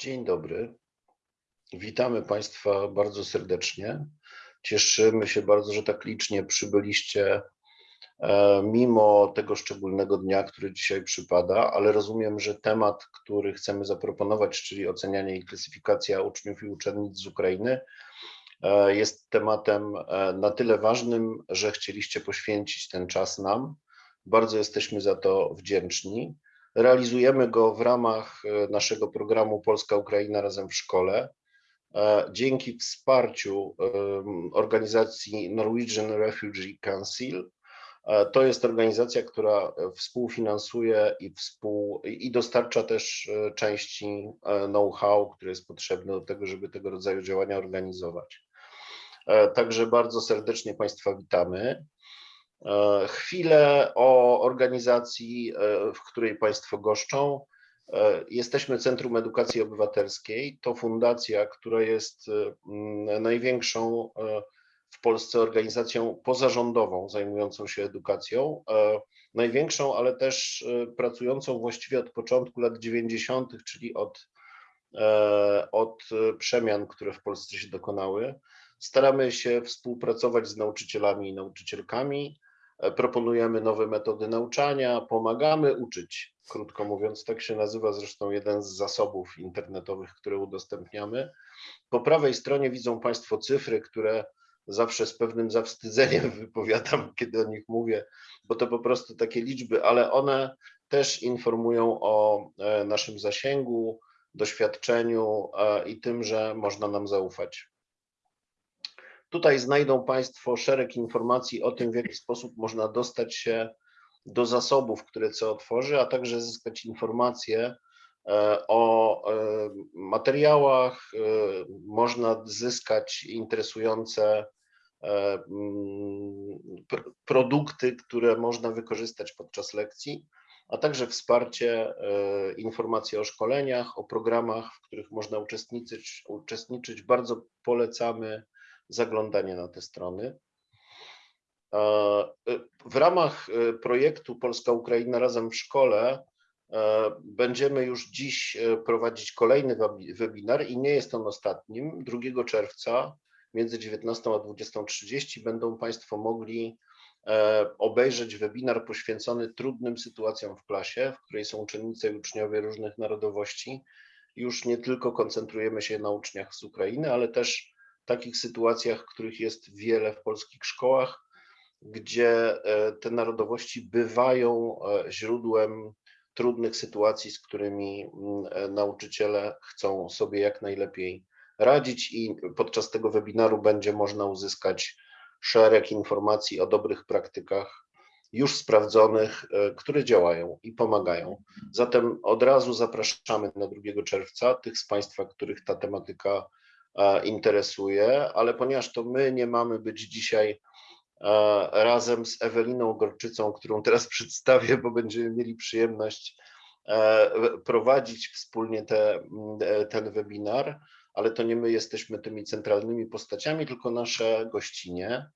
Dzień dobry. Witamy Państwa bardzo serdecznie. Cieszymy się bardzo, że tak licznie przybyliście e, mimo tego szczególnego dnia, który dzisiaj przypada, ale rozumiem, że temat, który chcemy zaproponować, czyli ocenianie i klasyfikacja uczniów i uczennic z Ukrainy, e, jest tematem e, na tyle ważnym, że chcieliście poświęcić ten czas nam. Bardzo jesteśmy za to wdzięczni. Realizujemy go w ramach e, naszego programu Polska-Ukraina razem w szkole. E, dzięki wsparciu organizacji Norwegian Refugee Council. E, to jest organizacja, która współfinansuje i, współ, i dostarcza też części know-how, które jest potrzebne do tego, żeby tego rodzaju działania organizować. Także bardzo serdecznie Państwa witamy. E, chwilę o organizacji, e, w której Państwo goszczą. E, jesteśmy Centrum Edukacji Obywatelskiej. To fundacja, która jest największą w Polsce organizacją pozarządową zajmującą się edukacją. Największą, ale też pracującą właściwie od początku lat 90., czyli od, od przemian, które w Polsce się dokonały. Staramy się współpracować z nauczycielami i nauczycielkami, proponujemy nowe metody nauczania, pomagamy uczyć. Krótko mówiąc, tak się nazywa zresztą jeden z zasobów internetowych, które udostępniamy. Po prawej stronie widzą Państwo cyfry, które zawsze z pewnym zawstydzeniem wypowiadam, kiedy o nich mówię, bo to po prostu takie liczby, ale one też informują o e, naszym zasięgu, doświadczeniu e, i tym, że można nam zaufać. Tutaj znajdą Państwo szereg informacji o tym, w jaki sposób można dostać się do zasobów, które CO tworzy, a także zyskać informacje e, o e, materiałach. E, można zyskać interesujące mm, produkty, które można wykorzystać podczas lekcji, a także wsparcie, informacje o szkoleniach, o programach, w których można uczestniczyć. uczestniczyć. Bardzo polecamy zaglądanie na te strony. W ramach e, projektu Polska-Ukraina razem w szkole e, będziemy już dziś e, prowadzić kolejny webinar i nie jest on ostatnim. 2 czerwca między 19 a 20.30 będą Państwo mogli obejrzeć webinar poświęcony trudnym sytuacjom w klasie, w której są uczennice i uczniowie różnych narodowości. Już nie tylko koncentrujemy się na uczniach z Ukrainy, ale też takich sytuacjach, których jest wiele w polskich szkołach, gdzie e, te narodowości bywają e, źródłem trudnych sytuacji, z którymi mm, e, nauczyciele chcą sobie jak najlepiej radzić i podczas tego webinaru będzie można uzyskać szereg informacji o dobrych praktykach już sprawdzonych, które działają i pomagają. Zatem od razu zapraszamy na 2 czerwca tych z Państwa, których ta tematyka interesuje, ale ponieważ to my nie mamy być dzisiaj razem z Eweliną Gorczycą, którą teraz przedstawię, bo będziemy mieli przyjemność prowadzić wspólnie te, ten webinar, ale to nie my jesteśmy tymi centralnymi postaciami, tylko nasze gościnie,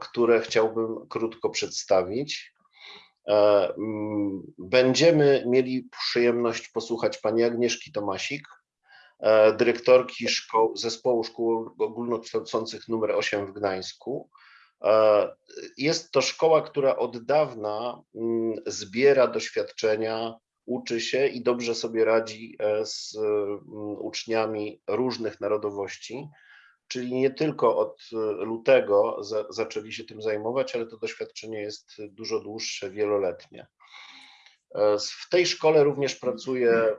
które chciałbym krótko przedstawić. Będziemy mieli przyjemność posłuchać pani Agnieszki Tomasik, E, dyrektorki szkoł, zespołu szkół ogólnokształcących numer 8 w Gdańsku. E, jest to szkoła, która od dawna mm, zbiera doświadczenia, uczy się i dobrze sobie radzi e, z mm, uczniami różnych narodowości. Czyli nie tylko od lutego zaczęli się tym zajmować, ale to doświadczenie jest dużo dłuższe, wieloletnie. W tej szkole również pracuje e,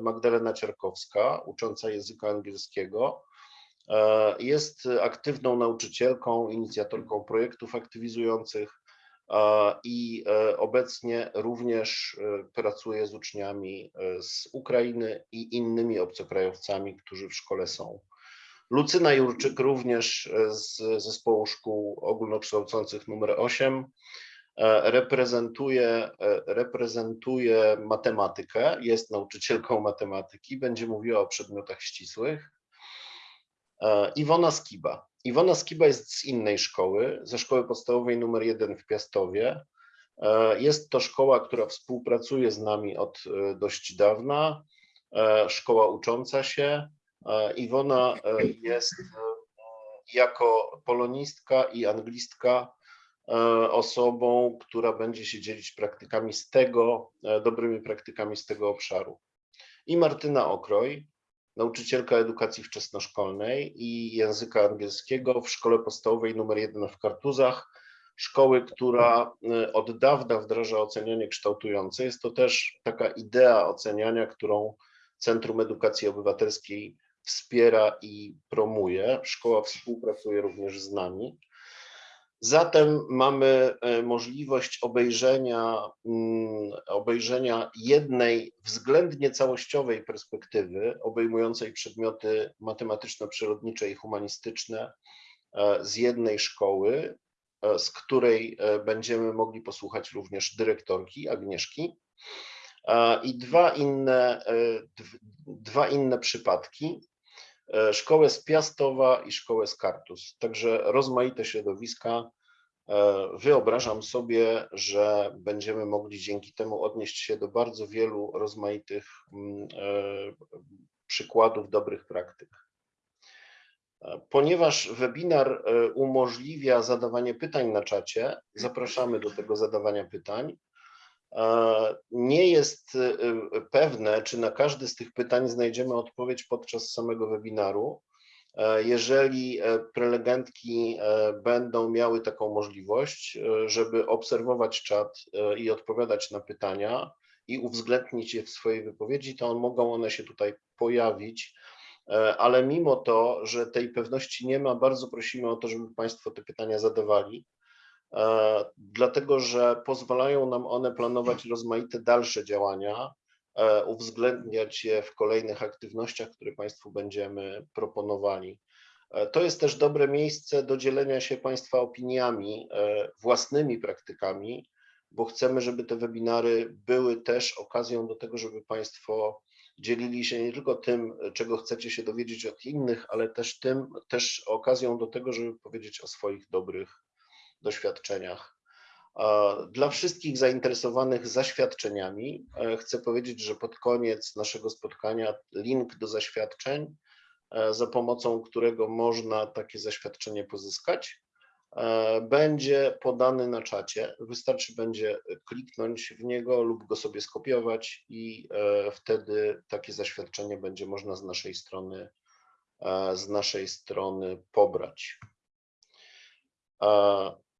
Magdalena Ciarkowska, ucząca języka angielskiego. E, jest aktywną nauczycielką, inicjatorką projektów aktywizujących i e, obecnie również pracuje z uczniami z Ukrainy i innymi obcokrajowcami, którzy w szkole są. Lucyna Jurczyk również z zespołu szkół ogólnokształcących numer 8 E, reprezentuje, e, reprezentuje matematykę, jest nauczycielką matematyki, będzie mówiła o przedmiotach ścisłych. E, Iwona Skiba. Iwona Skiba jest z innej szkoły, ze szkoły podstawowej numer 1 w Piastowie. Jest to szkoła, która współpracuje z nami od dość dawna. e, szkoła ucząca się. E, Iwona e, jest e, jako polonistka i anglistka e, osobą, która będzie się dzielić praktykami z tego, e, dobrymi praktykami z tego obszaru. I Martyna Okroj, nauczycielka edukacji wczesnoszkolnej i języka angielskiego w szkole podstawowej nr 1 w Kartuzach, szkoły, która y, od dawna wdraża ocenianie kształtujące. Jest to też taka idea oceniania, którą Centrum Edukacji Obywatelskiej wspiera i promuje. Szkoła współpracuje również z nami. Zatem mamy e, możliwość obejrzenia, mm, obejrzenia jednej względnie całościowej perspektywy, obejmującej przedmioty matematyczno-przyrodnicze i humanistyczne e, z jednej szkoły, e, z której będziemy mogli posłuchać również dyrektorki Agnieszki. I dwa inne, dwa inne przypadki. E, szkołę z Piastowa i szkołę z Kartus. Także rozmaite środowiska. E, Wyobrażam sobie, że będziemy mogli dzięki temu odnieść się do bardzo wielu rozmaitych mm, e, przykładów dobrych praktyk. Ponieważ webinar umożliwia zadawanie pytań na czacie, zapraszamy do tego zadawania pytań. Nie jest y, y, pewne, czy na każde z tych pytań znajdziemy odpowiedź podczas samego webinaru. E, jeżeli e, prelegentki e, będą miały taką możliwość, żeby obserwować czat i odpowiadać na pytania i uwzględnić je w swojej wypowiedzi, to mogą one się tutaj pojawić. Ale mimo to, że tej pewności nie ma, bardzo prosimy o to, żeby Państwo te pytania zadawali dlatego że pozwalają nam one planować rozmaite dalsze działania, e, uwzględniać je w kolejnych aktywnościach, które Państwu będziemy proponowali. E, to jest też dobre miejsce do dzielenia się Państwa opiniami, własnymi praktykami, bo chcemy, żeby te webinary były też okazją do tego, żeby Państwo dzielili się nie tylko tym, czego chcecie się dowiedzieć od innych, ale też tym, też okazją do tego, żeby powiedzieć o swoich dobrych doświadczeniach. Dla wszystkich zainteresowanych zaświadczeniami e, chcę powiedzieć, że pod koniec naszego spotkania link do zaświadczeń, e, za pomocą którego można takie zaświadczenie pozyskać, e, będzie podany na czacie. Wystarczy będzie kliknąć w niego lub go sobie skopiować i wtedy takie zaświadczenie będzie można z naszej strony z naszej strony pobrać.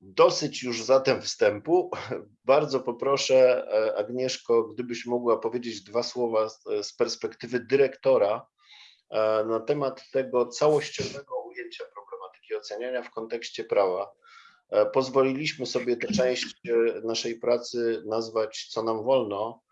Dosyć już zatem wstępu. Bardzo poproszę e, Agnieszko, gdybyś mogła powiedzieć dwa słowa z, z perspektywy dyrektora e, na temat tego całościowego ujęcia problematyki oceniania w kontekście prawa. E, pozwoliliśmy sobie tę część naszej pracy nazwać co nam wolno,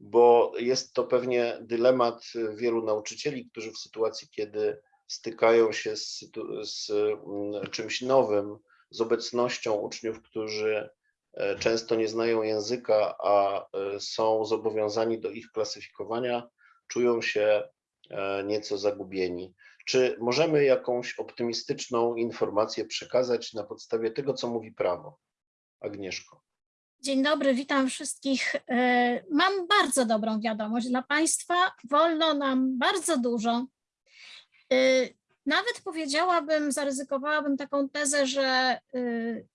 bo jest to pewnie dylemat wielu nauczycieli, którzy w sytuacji, kiedy stykają się z, z mm, czymś nowym, z obecnością uczniów, którzy e, często nie znają języka, a e, są zobowiązani do ich klasyfikowania, czują się e, nieco zagubieni. Czy możemy jakąś optymistyczną informację przekazać na podstawie tego, co mówi prawo? Agnieszko. Dzień dobry, witam wszystkich. Mam bardzo dobrą wiadomość dla Państwa. Wolno nam bardzo dużo. Nawet powiedziałabym, zaryzykowałabym taką tezę, że y,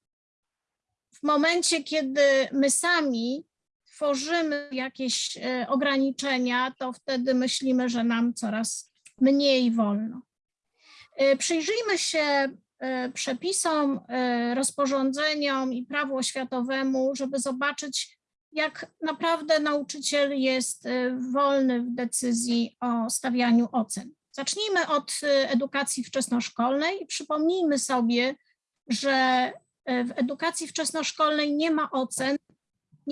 w momencie, kiedy my sami tworzymy jakieś y, ograniczenia, to wtedy myślimy, że nam coraz mniej wolno. Y, przyjrzyjmy się przepisom, rozporządzeniom i prawu oświatowemu, żeby zobaczyć, jak naprawdę nauczyciel jest wolny w decyzji o stawianiu ocen. Zacznijmy od y, edukacji wczesnoszkolnej i przypomnijmy sobie, że y, w edukacji wczesnoszkolnej nie ma ocen,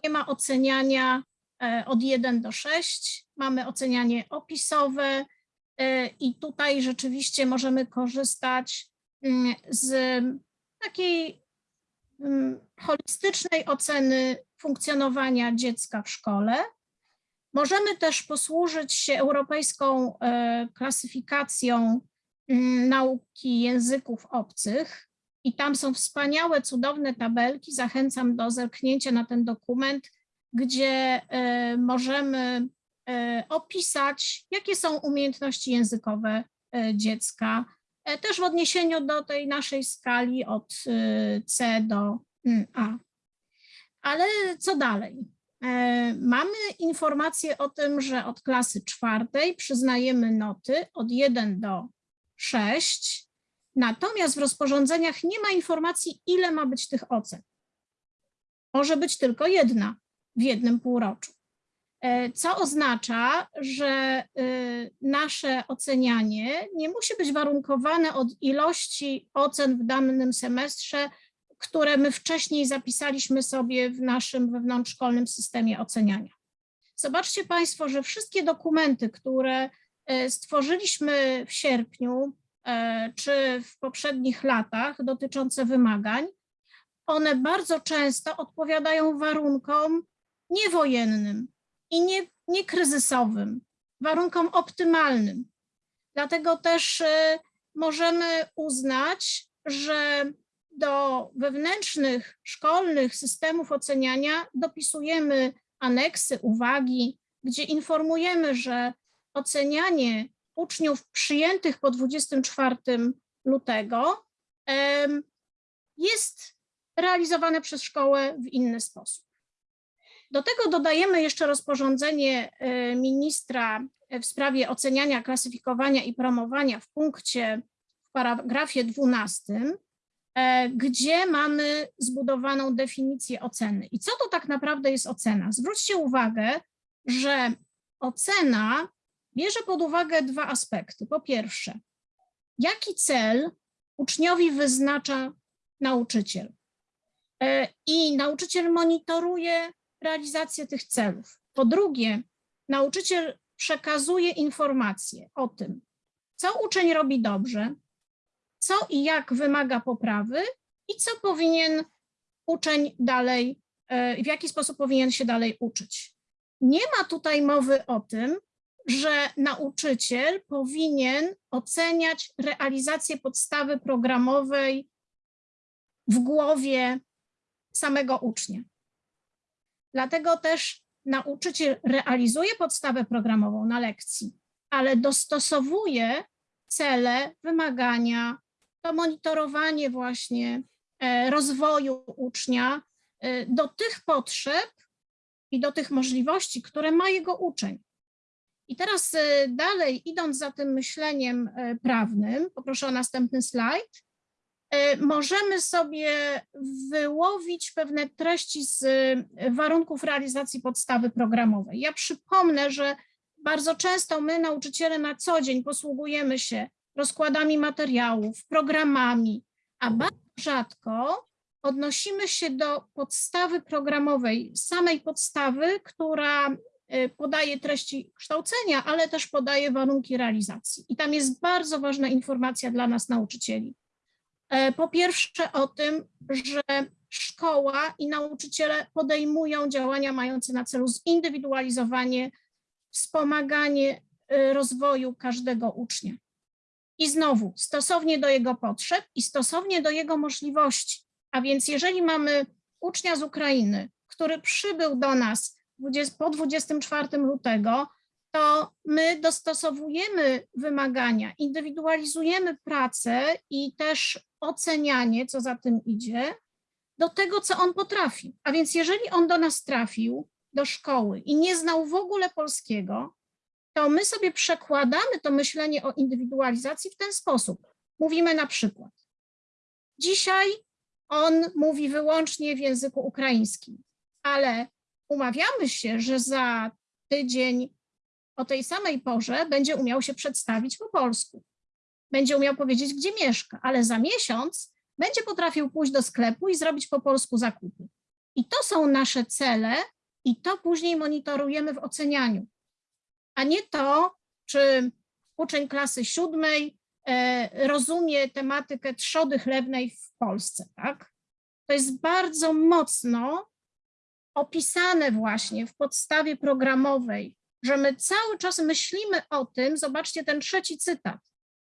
nie ma oceniania y, od 1 do 6, mamy ocenianie opisowe i tutaj rzeczywiście możemy korzystać mm, z takiej mm, holistycznej oceny funkcjonowania dziecka w szkole, Możemy też posłużyć się europejską e, klasyfikacją mm, nauki języków obcych i tam są wspaniałe, cudowne tabelki. Zachęcam do zerknięcia na ten dokument, gdzie e, możemy e, opisać, jakie są umiejętności językowe dziecka, też w odniesieniu do tej naszej skali od C do mm, A. Ale co dalej? E, Mamy informację o tym, że od klasy czwartej przyznajemy noty od 1 do 6, natomiast w rozporządzeniach nie ma informacji, ile ma być tych ocen. Może być tylko jedna w jednym półroczu. E, Co oznacza, że y, nasze ocenianie nie musi być warunkowane od ilości ocen w danym semestrze, które my wcześniej zapisaliśmy sobie w naszym wewnątrzszkolnym systemie oceniania. Zobaczcie Państwo, że wszystkie dokumenty, które e, stworzyliśmy w sierpniu e, czy w poprzednich latach dotyczące wymagań, one bardzo często odpowiadają warunkom niewojennym i nie, nie kryzysowym, warunkom optymalnym. Dlatego też e, możemy uznać, że do wewnętrznych szkolnych systemów oceniania dopisujemy aneksy, uwagi, gdzie informujemy, że ocenianie uczniów przyjętych po 24 lutego jest realizowane przez szkołę w inny sposób. Do tego dodajemy jeszcze rozporządzenie e, ministra w sprawie oceniania, klasyfikowania i promowania w punkcie w paragrafie 12, e, gdzie mamy zbudowaną definicję oceny. I co to tak naprawdę jest ocena? Zwróćcie uwagę, że ocena bierze pod uwagę dwa aspekty. Po pierwsze, jaki cel uczniowi wyznacza nauczyciel? E, I nauczyciel monitoruje realizację tych celów. Po drugie, nauczyciel przekazuje informacje o tym, co uczeń robi dobrze, co i jak wymaga poprawy i co powinien uczeń dalej, e, w jaki sposób powinien się dalej uczyć. Nie ma tutaj mowy o tym, że nauczyciel powinien oceniać realizację podstawy programowej w głowie samego ucznia. Dlatego też nauczyciel realizuje podstawę programową na lekcji, ale dostosowuje cele, wymagania, to monitorowanie właśnie e, rozwoju ucznia e, do tych potrzeb i do tych możliwości, które ma jego uczeń. I teraz e, dalej, idąc za tym myśleniem prawnym, poproszę o następny slajd, możemy sobie wyłowić pewne treści z warunków realizacji podstawy programowej. Ja przypomnę, że bardzo często my, nauczyciele, na co dzień posługujemy się rozkładami materiałów, programami, a bardzo rzadko odnosimy się do podstawy programowej, samej podstawy, która y, podaje treści kształcenia, ale też podaje warunki realizacji. I tam jest bardzo ważna informacja dla nas, nauczycieli. E, po pierwsze o tym, że szkoła i nauczyciele podejmują działania mające na celu zindywidualizowanie, wspomaganie y, rozwoju każdego ucznia. I znowu, stosownie do jego potrzeb i stosownie do jego możliwości. A więc jeżeli mamy ucznia z Ukrainy, który przybył do nas 20, po 24 lutego, to my dostosowujemy wymagania, indywidualizujemy pracę i też ocenianie, co za tym idzie, do tego, co on potrafi. A więc jeżeli on do nas trafił, do szkoły i nie znał w ogóle polskiego, to my sobie przekładamy to myślenie o indywidualizacji w ten sposób. Mówimy na przykład, dzisiaj on mówi wyłącznie w języku ukraińskim, ale umawiamy się, że za tydzień o tej samej porze będzie umiał się przedstawić po polsku. Będzie umiał powiedzieć, gdzie mieszka, ale za miesiąc będzie potrafił pójść do sklepu i zrobić po polsku zakupy. I to są nasze cele i to później monitorujemy w ocenianiu a nie to, czy uczeń klasy siódmej e, rozumie tematykę trzody chlebnej w Polsce, tak? To jest bardzo mocno opisane właśnie w podstawie programowej, że my cały czas myślimy o tym, zobaczcie ten trzeci cytat,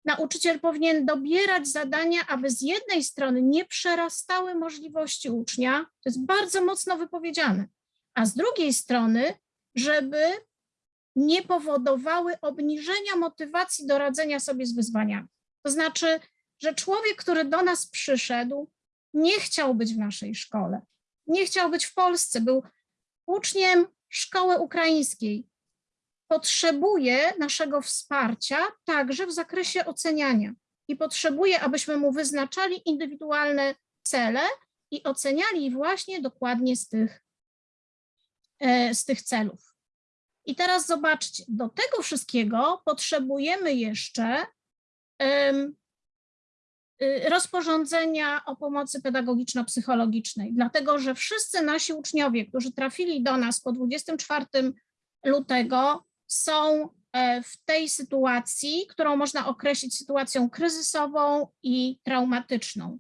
nauczyciel powinien dobierać zadania, aby z jednej strony nie przerastały możliwości ucznia, to jest bardzo mocno wypowiedziane, a z drugiej strony, żeby nie powodowały obniżenia motywacji do radzenia sobie z wyzwaniami. To znaczy, że człowiek, który do nas przyszedł, nie chciał być w naszej szkole, nie chciał być w Polsce, był uczniem szkoły ukraińskiej. Potrzebuje naszego wsparcia także w zakresie oceniania i potrzebuje, abyśmy mu wyznaczali indywidualne cele i oceniali właśnie dokładnie z tych, e, z tych celów. I teraz zobaczcie, do tego wszystkiego potrzebujemy jeszcze y, rozporządzenia o pomocy pedagogiczno-psychologicznej, dlatego że wszyscy nasi uczniowie, którzy trafili do nas po 24 lutego, są e, w tej sytuacji, którą można określić sytuacją kryzysową i traumatyczną.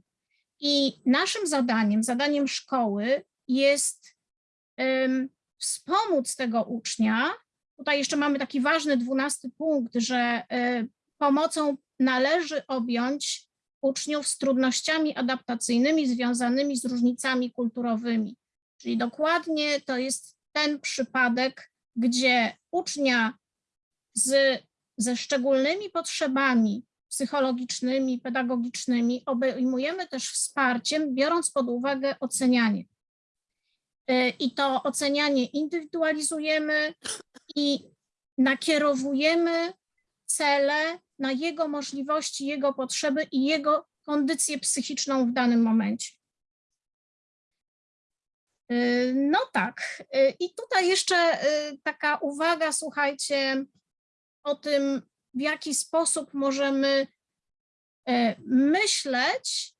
I naszym zadaniem, zadaniem szkoły jest wspomóc tego ucznia. Tutaj jeszcze mamy taki ważny dwunasty punkt, że e, pomocą należy objąć uczniów z trudnościami adaptacyjnymi związanymi z różnicami kulturowymi. Czyli dokładnie to jest ten przypadek, gdzie ucznia z, ze szczególnymi potrzebami psychologicznymi, pedagogicznymi obejmujemy też wsparciem, biorąc pod uwagę ocenianie. Y, I to ocenianie indywidualizujemy i nakierowujemy cele na jego możliwości, jego potrzeby i jego kondycję psychiczną w danym momencie. Y, No tak, y, i tutaj jeszcze taka uwaga, słuchajcie, o tym, w jaki sposób możemy myśleć,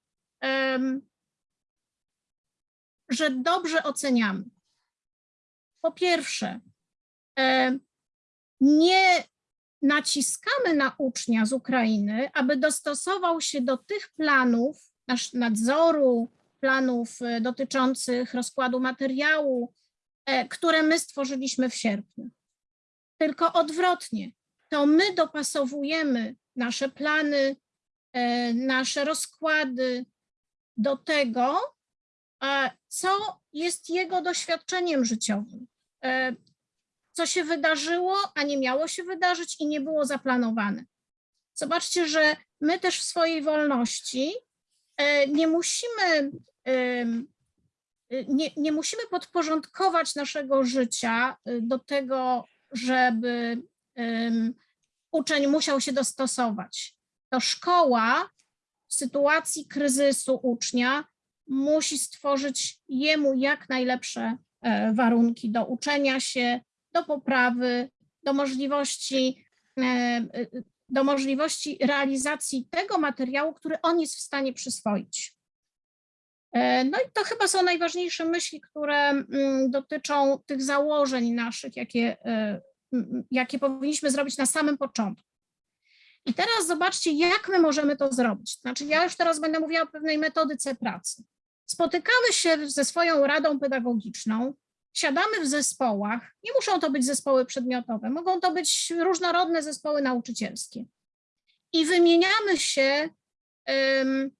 że dobrze oceniamy. Po pierwsze, e, nie naciskamy na ucznia z Ukrainy, aby dostosował się do tych planów nadzoru, planów e, dotyczących rozkładu materiału, e, które my stworzyliśmy w sierpniu. Tylko odwrotnie, to my dopasowujemy nasze plany, nasze rozkłady do tego, co jest jego doświadczeniem życiowym, e, co się wydarzyło, a nie miało się wydarzyć i nie było zaplanowane. Zobaczcie, że my też w swojej wolności e, nie musimy, nie, nie musimy podporządkować naszego życia do tego, żeby uczeń musiał się dostosować. To szkoła w sytuacji kryzysu ucznia musi stworzyć jemu jak najlepsze e, warunki do uczenia się, do poprawy, do możliwości, e, e, do możliwości realizacji tego materiału, który on jest w stanie przyswoić. No i to chyba są najważniejsze myśli, które mm, dotyczą tych założeń naszych, jakie, jakie powinniśmy zrobić na samym początku. I teraz zobaczcie, jak my możemy to zrobić. Znaczy, ja już teraz będę mówiła o pewnej metodyce pracy. Spotykamy się ze swoją radą pedagogiczną, siadamy w zespołach. Nie muszą to być zespoły przedmiotowe, mogą to być różnorodne zespoły nauczycielskie. I wymieniamy się em,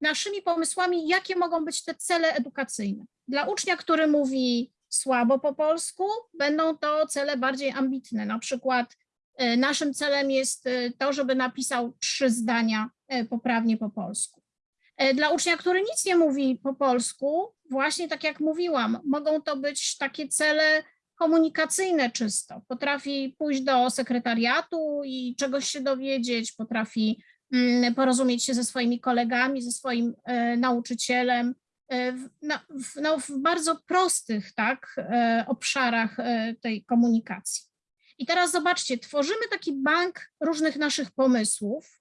naszymi pomysłami, jakie mogą być te cele edukacyjne. Dla ucznia, który mówi słabo po polsku, będą to cele bardziej ambitne. Na przykład e, naszym celem jest e, to, żeby napisał trzy zdania e, poprawnie po polsku. E, Dla ucznia, który nic nie mówi po polsku, właśnie tak jak mówiłam, mogą to być takie cele komunikacyjne czysto. Potrafi pójść do sekretariatu i czegoś się dowiedzieć, potrafi mm, porozumieć się ze swoimi kolegami, ze swoim e, nauczycielem e, w, no, w bardzo prostych tak, obszarach tej komunikacji. I teraz zobaczcie, tworzymy taki bank różnych naszych pomysłów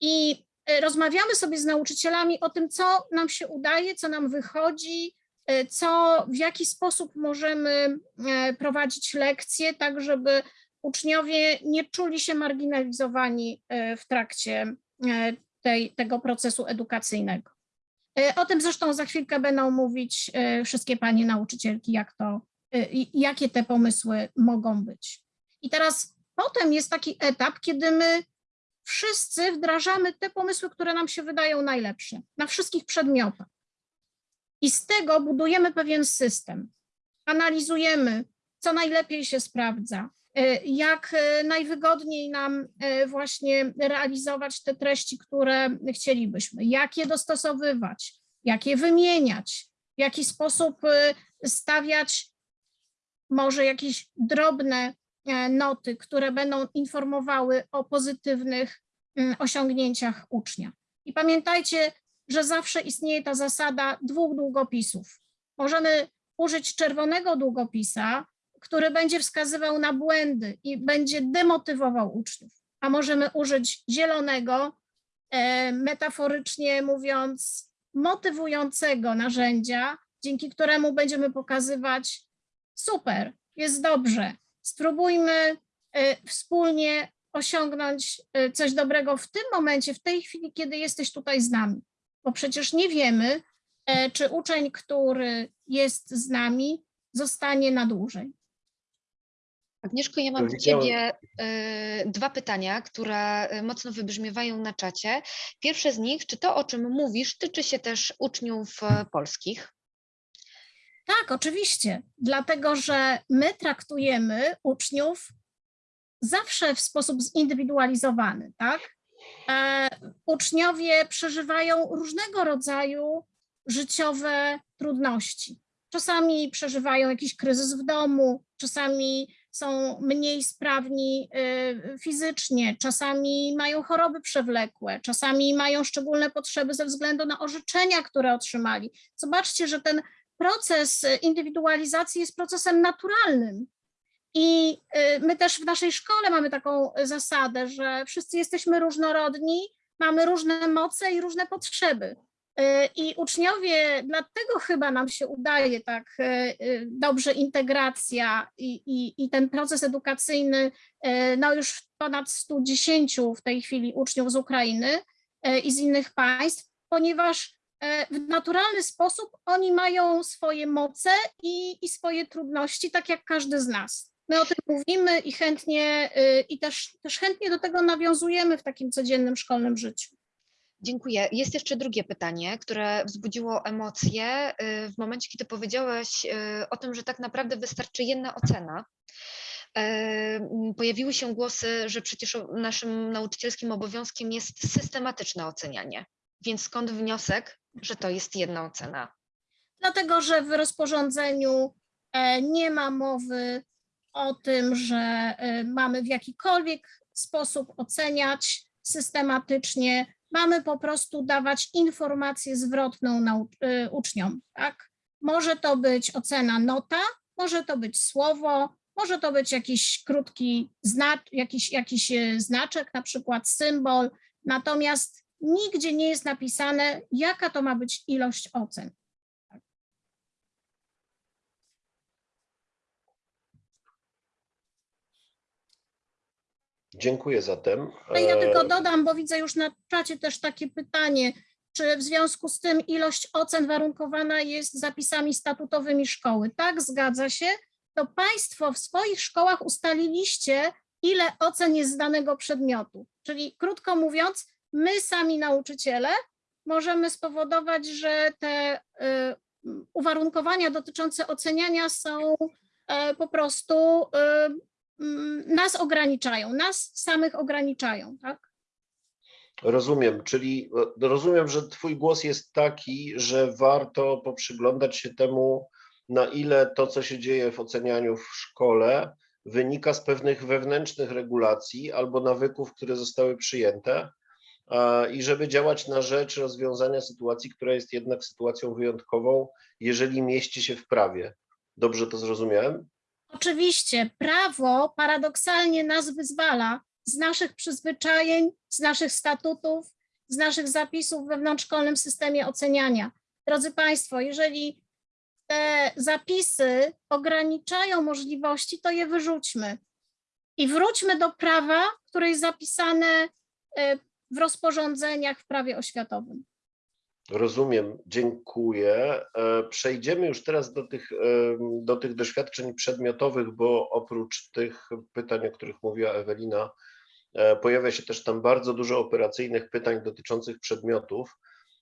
i rozmawiamy sobie z nauczycielami o tym, co nam się udaje, co nam wychodzi, e, co, w jaki sposób możemy e, prowadzić lekcje, tak żeby uczniowie nie czuli się marginalizowani e, w trakcie e, tej, tego procesu edukacyjnego. E, O tym zresztą za chwilkę będą mówić e, wszystkie panie nauczycielki, jak to, e, jakie te pomysły mogą być. I teraz potem jest taki etap, kiedy my wszyscy wdrażamy te pomysły, które nam się wydają najlepsze na wszystkich przedmiotach. I z tego budujemy pewien system. Analizujemy, co najlepiej się sprawdza, e, jak e, najwygodniej nam e, właśnie realizować te treści, które chcielibyśmy, jak je dostosowywać, jak je wymieniać, w jaki sposób stawiać może jakieś drobne noty, które będą informowały o pozytywnych mm, osiągnięciach ucznia. I pamiętajcie, że zawsze istnieje ta zasada dwóch długopisów. Możemy użyć czerwonego długopisa, który będzie wskazywał na błędy i będzie demotywował uczniów, a możemy użyć zielonego, e, metaforycznie mówiąc, motywującego narzędzia, dzięki któremu będziemy pokazywać super, jest dobrze, spróbujmy e, wspólnie osiągnąć e, coś dobrego w tym momencie, w tej chwili, kiedy jesteś tutaj z nami. Bo przecież nie wiemy, e, czy uczeń, który jest z nami, zostanie na dłużej. Agnieszko, ja mam do Ciebie y, dwa pytania, które y, mocno wybrzmiewają na czacie. Pierwsze z nich, czy to, o czym mówisz, tyczy się też uczniów e, polskich? Tak, oczywiście, dlatego że my traktujemy uczniów zawsze w sposób zindywidualizowany, tak? E, uczniowie przeżywają różnego rodzaju życiowe trudności. Czasami przeżywają jakiś kryzys w domu, czasami są mniej sprawni y, fizycznie, czasami mają choroby przewlekłe, czasami mają szczególne potrzeby ze względu na orzeczenia, które otrzymali. Zobaczcie, że ten proces indywidualizacji jest procesem naturalnym. I y, my też w naszej szkole mamy taką zasadę, że wszyscy jesteśmy różnorodni, mamy różne moce i różne potrzeby. Y, I uczniowie, dlatego chyba nam się udaje tak y, dobrze integracja i, i, i ten proces edukacyjny, no już ponad 110 w tej chwili uczniów z Ukrainy i z innych państw, ponieważ w naturalny sposób oni mają swoje moce i, i swoje trudności, tak jak każdy z nas. My o tym mówimy i chętnie, y, i też, też chętnie do tego nawiązujemy w takim codziennym szkolnym życiu. Dziękuję. Jest jeszcze drugie pytanie, które wzbudziło emocje y, w momencie, kiedy powiedziałeś y, o tym, że tak naprawdę wystarczy jedna ocena. E, Pojawiły się głosy, że przecież naszym nauczycielskim obowiązkiem jest systematyczne ocenianie. Więc skąd wniosek, że to jest jedna ocena? Dlatego, że w rozporządzeniu e, nie ma mowy o tym, że e, mamy w jakikolwiek sposób oceniać systematycznie. Mamy po prostu dawać informację zwrotną nau- e, uczniom. Tak? Może to być ocena nota, może to być słowo, może to być jakiś krótki znak, jakiś, jakiś znaczek, na przykład symbol. Natomiast nigdzie nie jest napisane, jaka to ma być ilość ocen. Dziękuję zatem. No Ja E, tylko dodam, bo widzę już na czacie też takie pytanie, czy w związku z tym ilość ocen warunkowana jest zapisami statutowymi szkoły? Tak, zgadza się. To Państwo w swoich szkołach ustaliliście, ile ocen jest z danego przedmiotu. Czyli krótko mówiąc, my sami nauczyciele możemy spowodować, że te y, uwarunkowania dotyczące oceniania są e, po prostu y, mm, nas ograniczają, nas samych ograniczają, tak? Rozumiem, czyli e, rozumiem, że Twój głos jest taki, że warto poprzyglądać się temu, na ile to, co się dzieje w ocenianiu w szkole, wynika z pewnych wewnętrznych regulacji albo nawyków, które zostały przyjęte, i żeby działać na rzecz rozwiązania sytuacji, która jest jednak sytuacją wyjątkową, jeżeli mieści się w prawie. Dobrze to zrozumiałem? Oczywiście prawo paradoksalnie nas wyzwala z naszych przyzwyczajeń, z naszych statutów, z naszych zapisów w wewnątrzszkolnym systemie oceniania. Drodzy Państwo, jeżeli te zapisy ograniczają możliwości, to je wyrzućmy i wróćmy do prawa, które jest zapisane e, w rozporządzeniach w prawie oświatowym. Rozumiem, dziękuję. E, Przejdziemy już teraz do tych, em, do tych doświadczeń przedmiotowych, bo oprócz tych pytań, o których mówiła Ewelina, e, pojawia się też tam bardzo dużo operacyjnych pytań dotyczących przedmiotów.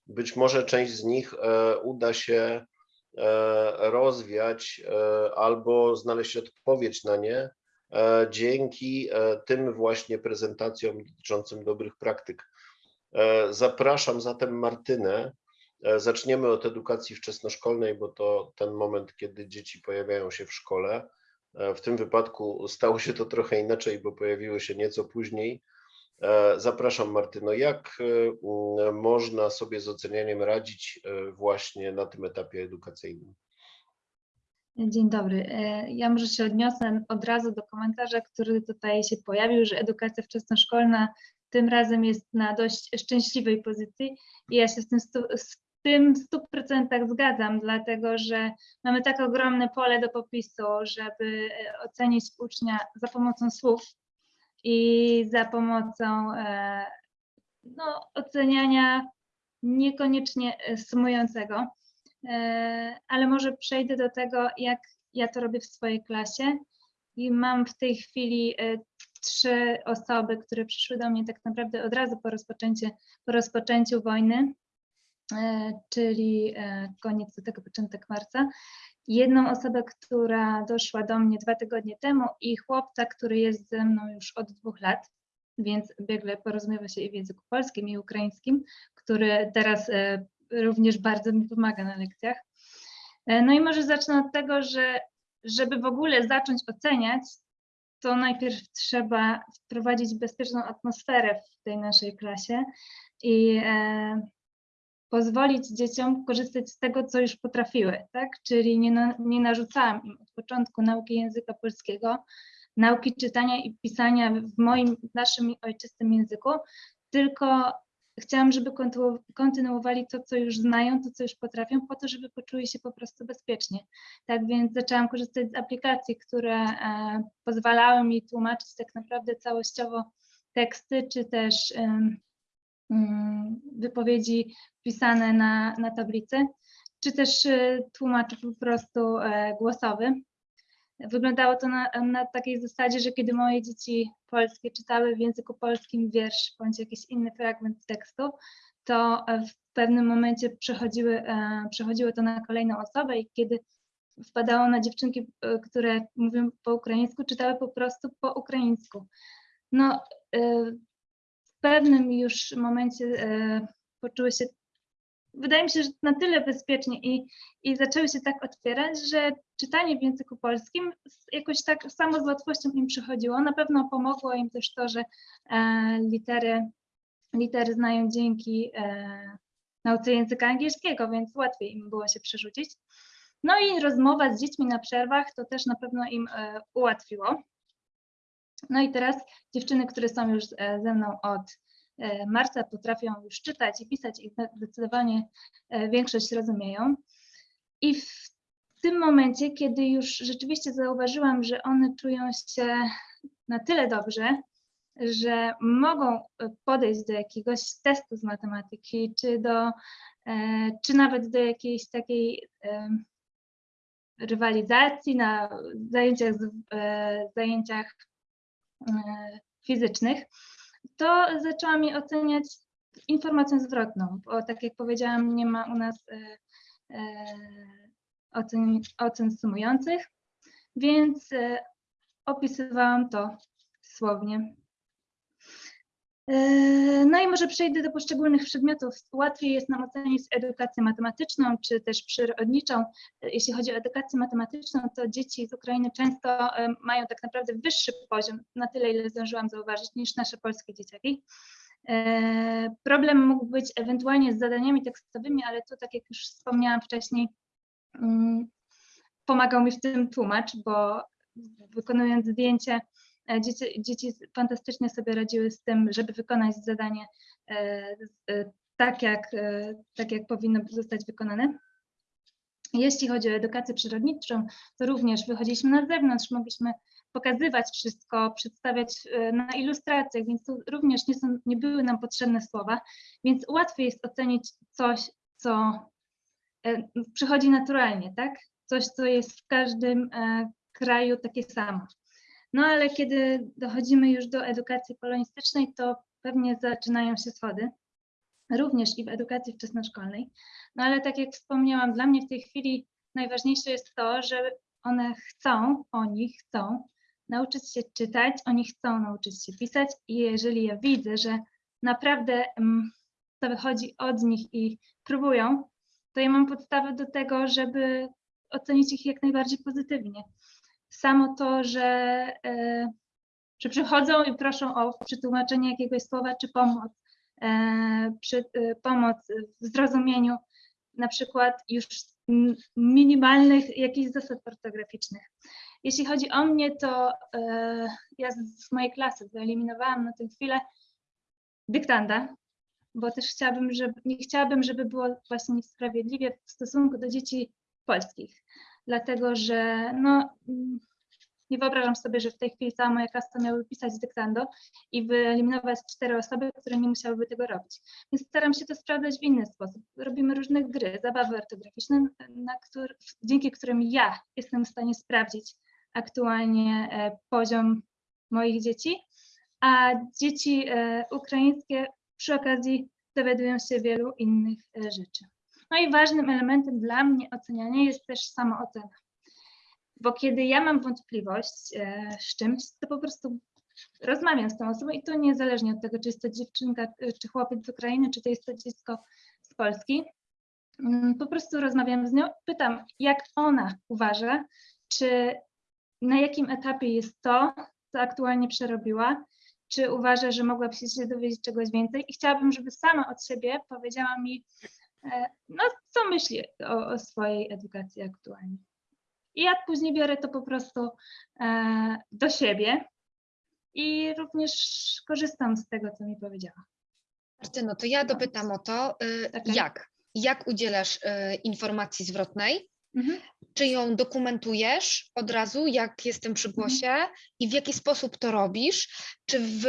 Być może część z nich e, uda się e, rozwiać e, albo znaleźć odpowiedź na nie e, dzięki e, tym właśnie prezentacjom dotyczącym dobrych praktyk. E, Zapraszam zatem Martynę. E, Zaczniemy od edukacji wczesnoszkolnej, bo to ten moment, kiedy dzieci pojawiają się w szkole. E, W tym wypadku stało się to trochę inaczej, bo pojawiły się nieco później. E, Zapraszam Martyno, jak e, można sobie z ocenianiem radzić e, właśnie na tym etapie edukacyjnym? Dzień dobry. E, Ja może się odniosę od razu do komentarza, który tutaj się pojawił, że edukacja wczesnoszkolna tym razem jest na dość szczęśliwej pozycji i ja się z tym, z tym w 100% zgadzam, dlatego że mamy tak ogromne pole do popisu, żeby e, ocenić ucznia za pomocą słów i za pomocą e, no, oceniania niekoniecznie sumującego. E, ale może przejdę do tego, jak ja to robię w swojej klasie. I mam w tej chwili e, trzy osoby, które przyszły do mnie tak naprawdę od razu po, po rozpoczęciu wojny, e, czyli koniec lutego, początek marca. Jedną osobę, która doszła do mnie dwa tygodnie temu i chłopca, który jest ze mną już od dwóch lat, więc biegle porozumiewa się i w języku polskim i ukraińskim, który teraz również bardzo mi pomaga na lekcjach. E, No i może zacznę od tego, że żeby w ogóle zacząć oceniać, to najpierw trzeba wprowadzić bezpieczną atmosferę w tej naszej klasie i e, pozwolić dzieciom korzystać z tego, co już potrafiły, tak? Czyli nie, na, nie narzucałam im od początku nauki języka polskiego, nauki czytania i pisania w moim, naszym ojczystym języku, tylko chciałam, żeby kontynu- kontynuowali to, co już znają, to, co już potrafią, po to, żeby poczuli się po prostu bezpiecznie. Tak więc zaczęłam korzystać z aplikacji, które e, pozwalały mi tłumaczyć tak naprawdę całościowo teksty, czy też mm, wypowiedzi pisane na, na tablicy, czy też e, tłumaczy po prostu e, głosowy. Wyglądało to na, na takiej zasadzie, że kiedy moje dzieci polskie czytały w języku polskim wiersz bądź jakiś inny fragment tekstu, to e, w pewnym momencie przechodziły, e, przechodziło to na kolejną osobę i kiedy wpadało na dziewczynki, e, które mówią po ukraińsku, czytały po prostu po ukraińsku. No, w pewnym już momencie poczuły się, wydaje mi się, że na tyle bezpiecznie i, i zaczęły się tak otwierać, że czytanie w języku polskim jakoś tak samo z łatwością im przychodziło. Na pewno pomogło im też to, że e, litery, litery znają dzięki e, nauce języka angielskiego, więc łatwiej im było się przerzucić. No i rozmowa z dziećmi na przerwach to też na pewno im e, ułatwiło. No i teraz dziewczyny, które są już e, ze mną od marca, potrafią już czytać i pisać i zde- zdecydowanie e, większość rozumieją. I w tym momencie, kiedy już rzeczywiście zauważyłam, że one czują się na tyle dobrze, że mogą e, podejść do jakiegoś testu z matematyki, czy, do, e, czy nawet do jakiejś takiej rywalizacji na zajęciach, e, zajęciach e, fizycznych, to zaczęłam je oceniać informacją zwrotną, bo tak jak powiedziałam, nie ma u nas e, e, ocen, ocen sumujących, więc e, opisywałam to słownie. E, No i może przejdę do poszczególnych przedmiotów. Łatwiej jest nam ocenić edukację matematyczną czy też przyrodniczą. Jeśli chodzi o edukację matematyczną, to dzieci z Ukrainy często e, mają tak naprawdę wyższy poziom, na tyle ile zdążyłam zauważyć, niż nasze polskie dzieciaki. E, Problem mógł być ewentualnie z zadaniami tekstowymi, ale tu, tak jak już wspomniałam wcześniej, mm, pomagał mi w tym tłumacz, bo wykonując zdjęcie, dzieci, dzieci fantastycznie sobie radziły z tym, żeby wykonać zadanie e, e, tak, jak, e, tak, jak powinno zostać wykonane. Jeśli chodzi o edukację przyrodniczą, to również wychodziliśmy na zewnątrz, mogliśmy pokazywać wszystko, przedstawiać e, na ilustracjach, więc tu również nie, są, nie były nam potrzebne słowa, więc łatwiej jest ocenić coś, co e, przychodzi naturalnie, tak? Coś, co jest w każdym e, kraju takie samo. No ale kiedy dochodzimy już do edukacji polonistycznej, to pewnie zaczynają się schody, również i w edukacji wczesnoszkolnej. No ale tak jak wspomniałam, dla mnie w tej chwili najważniejsze jest to, że one chcą, oni chcą nauczyć się czytać, oni chcą nauczyć się pisać i jeżeli ja widzę, że naprawdę mm, to wychodzi od nich i próbują, to ja mam podstawę do tego, żeby ocenić ich jak najbardziej pozytywnie. Samo to, że, e, że przychodzą i proszą o przetłumaczenie jakiegoś słowa czy pomoc, e, przy, e, pomoc w zrozumieniu na przykład już minimalnych jakichś zasad ortograficznych. Jeśli chodzi o mnie, to ja z, z mojej klasy wyeliminowałam na tę chwilę dyktanda, bo też chciałabym, żeby, nie chciałabym, żeby było właśnie niesprawiedliwie w stosunku do dzieci polskich, dlatego że no, nie wyobrażam sobie, że w tej chwili cała moja klasa miałaby pisać dyktando i wyeliminować cztery osoby, które nie musiałyby tego robić. Więc staram się to sprawdzać w inny sposób. Robimy różne gry, zabawy ortograficzne, na któr, dzięki którym ja jestem w stanie sprawdzić aktualnie e, poziom moich dzieci, a dzieci e, ukraińskie przy okazji dowiadują się wielu innych e, rzeczy. No i ważnym elementem dla mnie oceniania jest też samoocena. Bo kiedy ja mam wątpliwość e, z czymś, to po prostu rozmawiam z tą osobą i to niezależnie od tego, czy jest to dziewczynka, e, czy chłopiec z Ukrainy, czy to jest to dziecko z Polski. Mm, Po prostu rozmawiam z nią, pytam, jak ona uważa, czy na jakim etapie jest to, co aktualnie przerobiła, czy uważa, że mogłaby się dowiedzieć czegoś więcej i chciałabym, żeby sama od siebie powiedziała mi, no co myśli o, o swojej edukacji aktualnie. I ja później biorę to po prostu e, do siebie i również korzystam z tego, co mi powiedziała. Martyno, to ja dopytam o to, y, Tak. jak? Jak udzielasz y, informacji zwrotnej? Mhm. Czy ją dokumentujesz od razu, jak jestem przy głosie i w jaki sposób to robisz? Czy w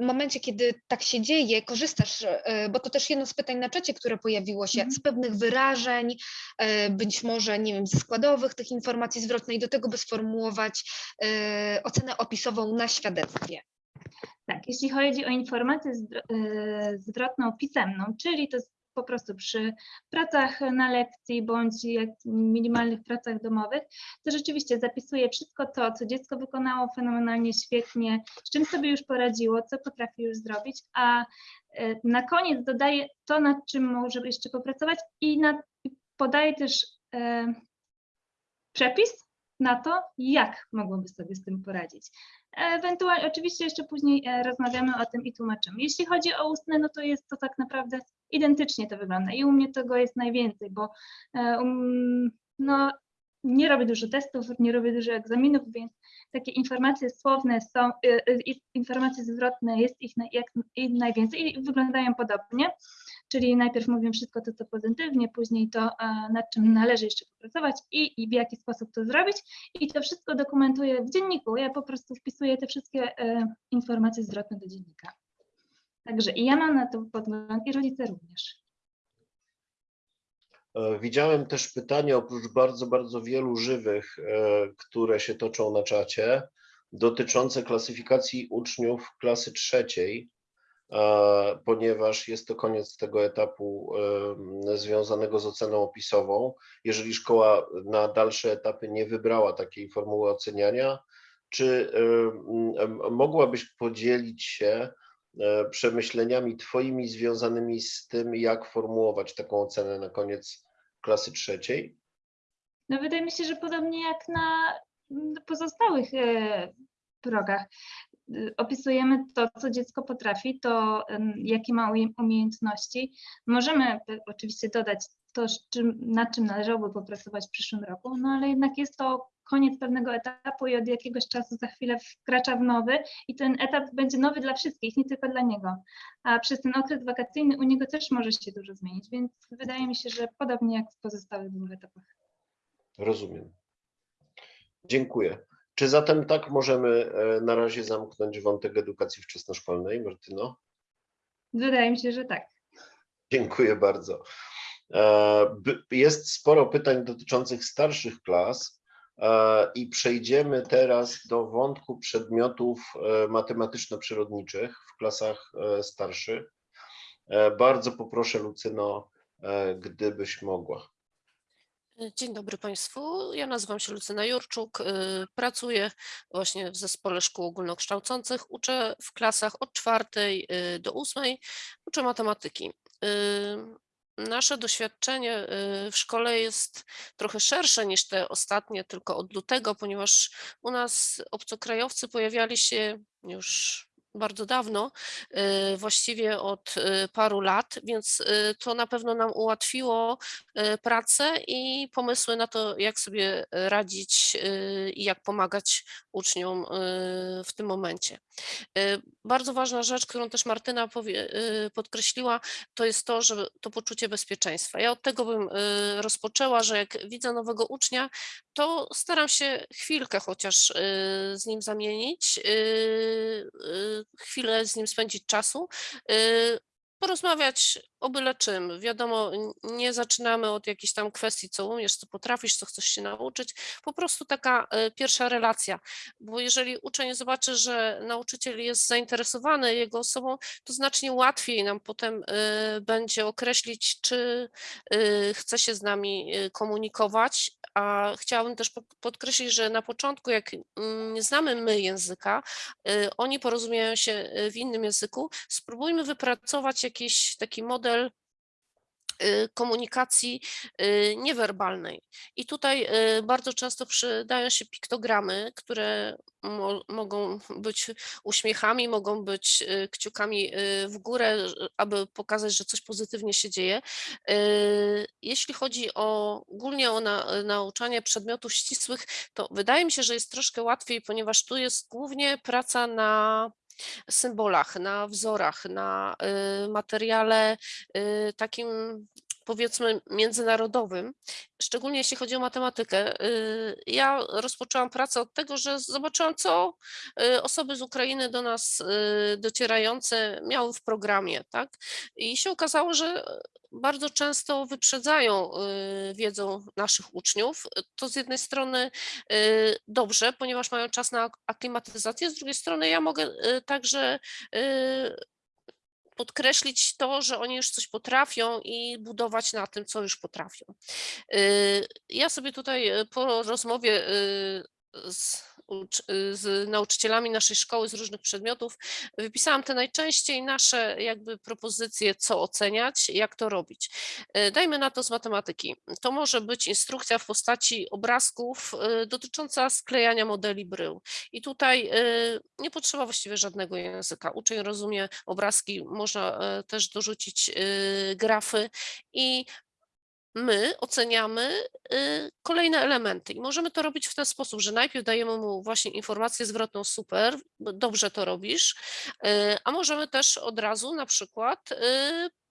momencie, kiedy tak się dzieje, korzystasz, e, bo to też jedno z pytań na czacie, które pojawiło się, Mhm. z pewnych wyrażeń, e, być może, nie wiem, ze składowych tych informacji zwrotnej, do tego, by sformułować e, ocenę opisową na świadectwie. Tak, jeśli chodzi o informację zwrotną pisemną, czyli to po prostu przy pracach na lekcji bądź jak minimalnych pracach domowych, to rzeczywiście zapisuję wszystko to, co dziecko wykonało fenomenalnie świetnie, z czym sobie już poradziło, co potrafi już zrobić, a e, na koniec dodaję to, nad czym może jeszcze popracować i nad, i podaję też e, przepis na to, jak mogłoby sobie z tym poradzić. Ewentualnie, oczywiście jeszcze później e, rozmawiamy o tym i tłumaczymy. Jeśli chodzi o ustne, no to jest to tak naprawdę identycznie to wygląda i u mnie tego jest najwięcej, bo e, um, no, nie robię dużo testów, nie robię dużo egzaminów, więc takie informacje słowne są, e, e, informacje zwrotne jest ich jak, najwięcej i wyglądają podobnie. Czyli najpierw mówię wszystko to, co pozytywnie, później to, nad czym należy jeszcze popracować i, i w jaki sposób to zrobić. I to wszystko dokumentuję w dzienniku. Ja po prostu wpisuję te wszystkie informacje zwrotne do dziennika. Także i ja mam na to podgląd i rodzice również. E, Widziałem też pytania, oprócz bardzo, bardzo wielu żywych, e, które się toczą na czacie, dotyczące klasyfikacji uczniów klasy trzeciej, e, ponieważ jest to koniec tego etapu związanego z oceną opisową. Jeżeli szkoła na dalsze etapy nie wybrała takiej formuły oceniania, czy mogłabyś podzielić się przemyśleniami Twoimi związanymi z tym, jak formułować taką ocenę na koniec klasy trzeciej? No wydaje mi się, że podobnie jak na mm, pozostałych e, progach. Y, Opisujemy to, co dziecko potrafi, to jakie ma umie- umiejętności. Możemy pe- oczywiście dodać to, czym, nad czym należałoby popracować w przyszłym roku, no ale jednak jest to koniec pewnego etapu i od jakiegoś czasu za chwilę wkracza w nowy i ten etap będzie nowy dla wszystkich, nie tylko dla niego. A przez ten okres wakacyjny u niego też może się dużo zmienić, więc wydaje mi się, że podobnie jak w pozostałych dwóch etapach. Rozumiem. Dziękuję. Czy zatem tak możemy e, na razie zamknąć wątek edukacji wczesnoszkolnej, Martyno? Wydaje mi się, że tak. Dziękuję bardzo. Jest sporo pytań dotyczących starszych klas e, i przejdziemy teraz do wątku przedmiotów e, matematyczno-przyrodniczych w klasach e, starszych. Bardzo poproszę Lucyno, gdybyś mogła. Dzień dobry Państwu. Ja nazywam się Lucyna Jurczuk. Pracuję właśnie w zespole szkół ogólnokształcących. Uczę w klasach od czwartej do ósmej. Uczę matematyki. Nasze doświadczenie y, w szkole jest trochę szersze niż te ostatnie, tylko od lutego, ponieważ u nas obcokrajowcy pojawiali się już bardzo dawno, y, właściwie od y, paru lat, więc y, to na pewno nam ułatwiło pracę i pomysły na to, jak sobie radzić i jak pomagać uczniom w tym momencie. Bardzo ważna rzecz, którą też Martyna podkreśliła, to jest to, że to poczucie bezpieczeństwa. Ja od tego bym rozpoczęła, że jak widzę nowego ucznia, to staram się chwilkę chociaż z nim zamienić, chwilę z nim spędzić czasu, y, porozmawiać o byle czym. Wiadomo, nie zaczynamy od jakichś tam kwestii, co umiesz, co potrafisz, co chcesz się nauczyć. Po prostu taka y, pierwsza relacja, bo jeżeli uczeń zobaczy, że nauczyciel jest zainteresowany jego osobą, to znacznie łatwiej nam potem y, będzie określić, czy y, chce się z nami komunikować. A chciałabym też pod- podkreślić, że na początku, jak nie znamy my języka, oni porozumieją się w innym języku, spróbujmy wypracować jakiś taki model y, komunikacji y, niewerbalnej. I tutaj y, bardzo często przydają się piktogramy, które mo mogą być uśmiechami, mogą być kciukami w górę, aby pokazać, że coś pozytywnie się dzieje. Jeśli chodzi o ogólnie o na, nauczanie przedmiotów ścisłych, to wydaje mi się, że jest troszkę łatwiej, ponieważ tu jest głównie praca na symbolach, na wzorach, na y, materiale y, takim powiedzmy międzynarodowym, szczególnie jeśli chodzi o matematykę. Y, Ja rozpoczęłam pracę od tego, że zobaczyłam, co y, osoby z Ukrainy do nas y, docierające miały w programie, tak? I się okazało, że bardzo często wyprzedzają wiedzą naszych uczniów. To z jednej strony dobrze, ponieważ mają czas na ak- aklimatyzację, z drugiej strony ja mogę także podkreślić to, że oni już coś potrafią i budować na tym, co już potrafią. Y, Ja sobie tutaj y, po rozmowie y, z, z nauczycielami naszej szkoły z różnych przedmiotów wypisałam te najczęściej nasze jakby propozycje, co oceniać, jak to robić. Y, Dajmy na to z matematyki. To może być instrukcja w postaci obrazków y, dotycząca sklejania modeli brył. I tutaj y, nie potrzeba właściwie żadnego języka. Uczeń rozumie obrazki, można e, też dorzucić grafy i my oceniamy y, kolejne elementy i możemy to robić w ten sposób, że najpierw dajemy mu właśnie informację zwrotną super, dobrze to robisz, y, a możemy też od razu na przykład y,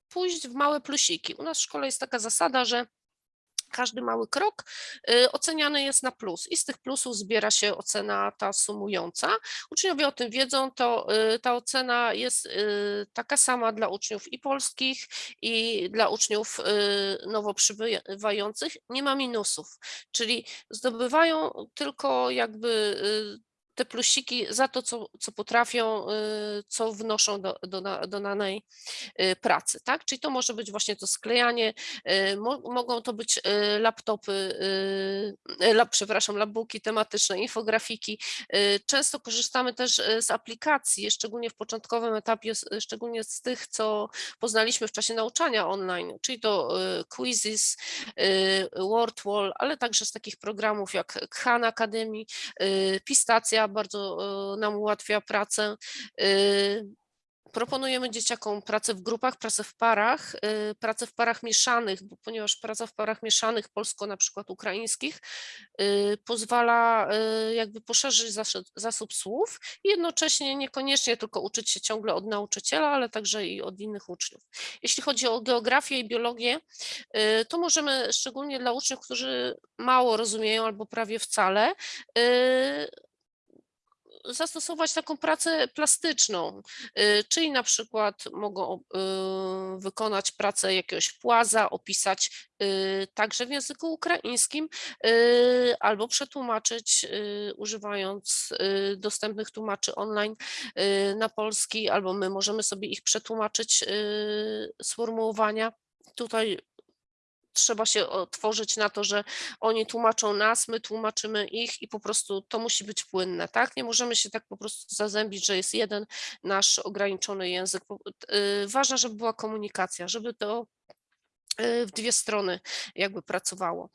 pójść w małe plusiki. U nas w szkole jest taka zasada, że każdy mały krok y, oceniany jest na plus i z tych plusów zbiera się ocena ta sumująca. Uczniowie o tym wiedzą, to y, ta ocena jest y, taka sama dla uczniów i polskich, i dla uczniów nowo przybywających. Nie ma minusów, czyli zdobywają tylko jakby te plusiki za to, co, co potrafią, y, co wnoszą do, do, do danej y, pracy, tak? Czyli to może być właśnie to sklejanie, y, mo, mogą to być laptopy, lap, przepraszam, labbooki tematyczne, infografiki. Często korzystamy też z aplikacji, szczególnie w początkowym etapie, szczególnie z tych, co poznaliśmy w czasie nauczania online, czyli to Quizzes, WordWall, ale także z takich programów jak Khan Academy, Pistacja bardzo y, nam ułatwia pracę. y, Proponujemy dzieciakom pracę w grupach, pracę w parach, y, pracę w parach mieszanych, bo ponieważ praca w parach mieszanych, polsko na przykład ukraińskich, pozwala jakby poszerzyć zasób, słów i jednocześnie niekoniecznie tylko uczyć się ciągle od nauczyciela, ale także i od innych uczniów. Jeśli chodzi o geografię i biologię, to możemy szczególnie dla uczniów, którzy mało rozumieją albo prawie wcale, zastosować taką pracę plastyczną, y, czyli na przykład mogą y, wykonać pracę jakiegoś płaza, opisać y, także w języku ukraińskim, albo przetłumaczyć używając dostępnych tłumaczy online na polski, albo my możemy sobie ich przetłumaczyć sformułowania. Tutaj trzeba się otworzyć na to, że oni tłumaczą nas, my tłumaczymy ich i po prostu to musi być płynne, tak? Nie możemy się tak po prostu zazębić, że jest jeden nasz ograniczony język. Y, Ważne, żeby była komunikacja, żeby to w dwie strony jakby pracowało.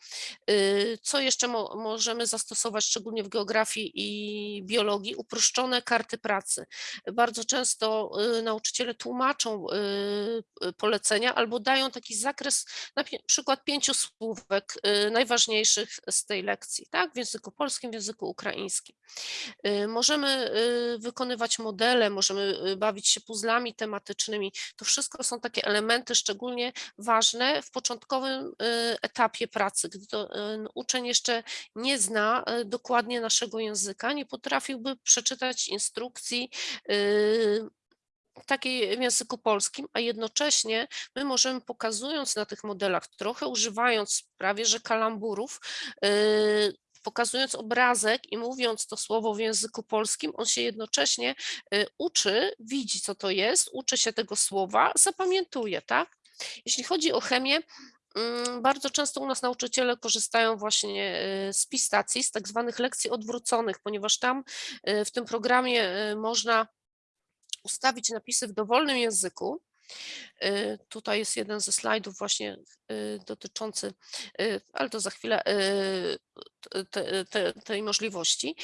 Y, Co jeszcze mo możemy zastosować, szczególnie w geografii i biologii? Uproszczone karty pracy. Bardzo często y, nauczyciele tłumaczą y, y, polecenia albo dają taki zakres, na przykład pięciu słówek y, najważniejszych z tej lekcji, tak? W języku polskim, w języku ukraińskim. Y, Możemy y, wykonywać modele, możemy y, bawić się puzzlami tematycznymi. To wszystko są takie elementy szczególnie ważne w początkowym y, etapie pracy, gdy to y, uczeń jeszcze nie zna y, dokładnie naszego języka, nie potrafiłby przeczytać instrukcji takiej w języku polskim, a jednocześnie my możemy pokazując na tych modelach, trochę używając prawie że kalamburów, pokazując obrazek i mówiąc to słowo w języku polskim, on się jednocześnie uczy, widzi co to jest, uczy się tego słowa, zapamiętuje, tak? Jeśli chodzi o chemię, mm, bardzo często u nas nauczyciele korzystają właśnie y, z pistacji, z tak zwanych lekcji odwróconych, ponieważ tam y, w tym programie y, można ustawić napisy w dowolnym języku. Y, Tutaj jest jeden ze slajdów właśnie y, dotyczący, y, ale to za chwilę, te, te, tej możliwości.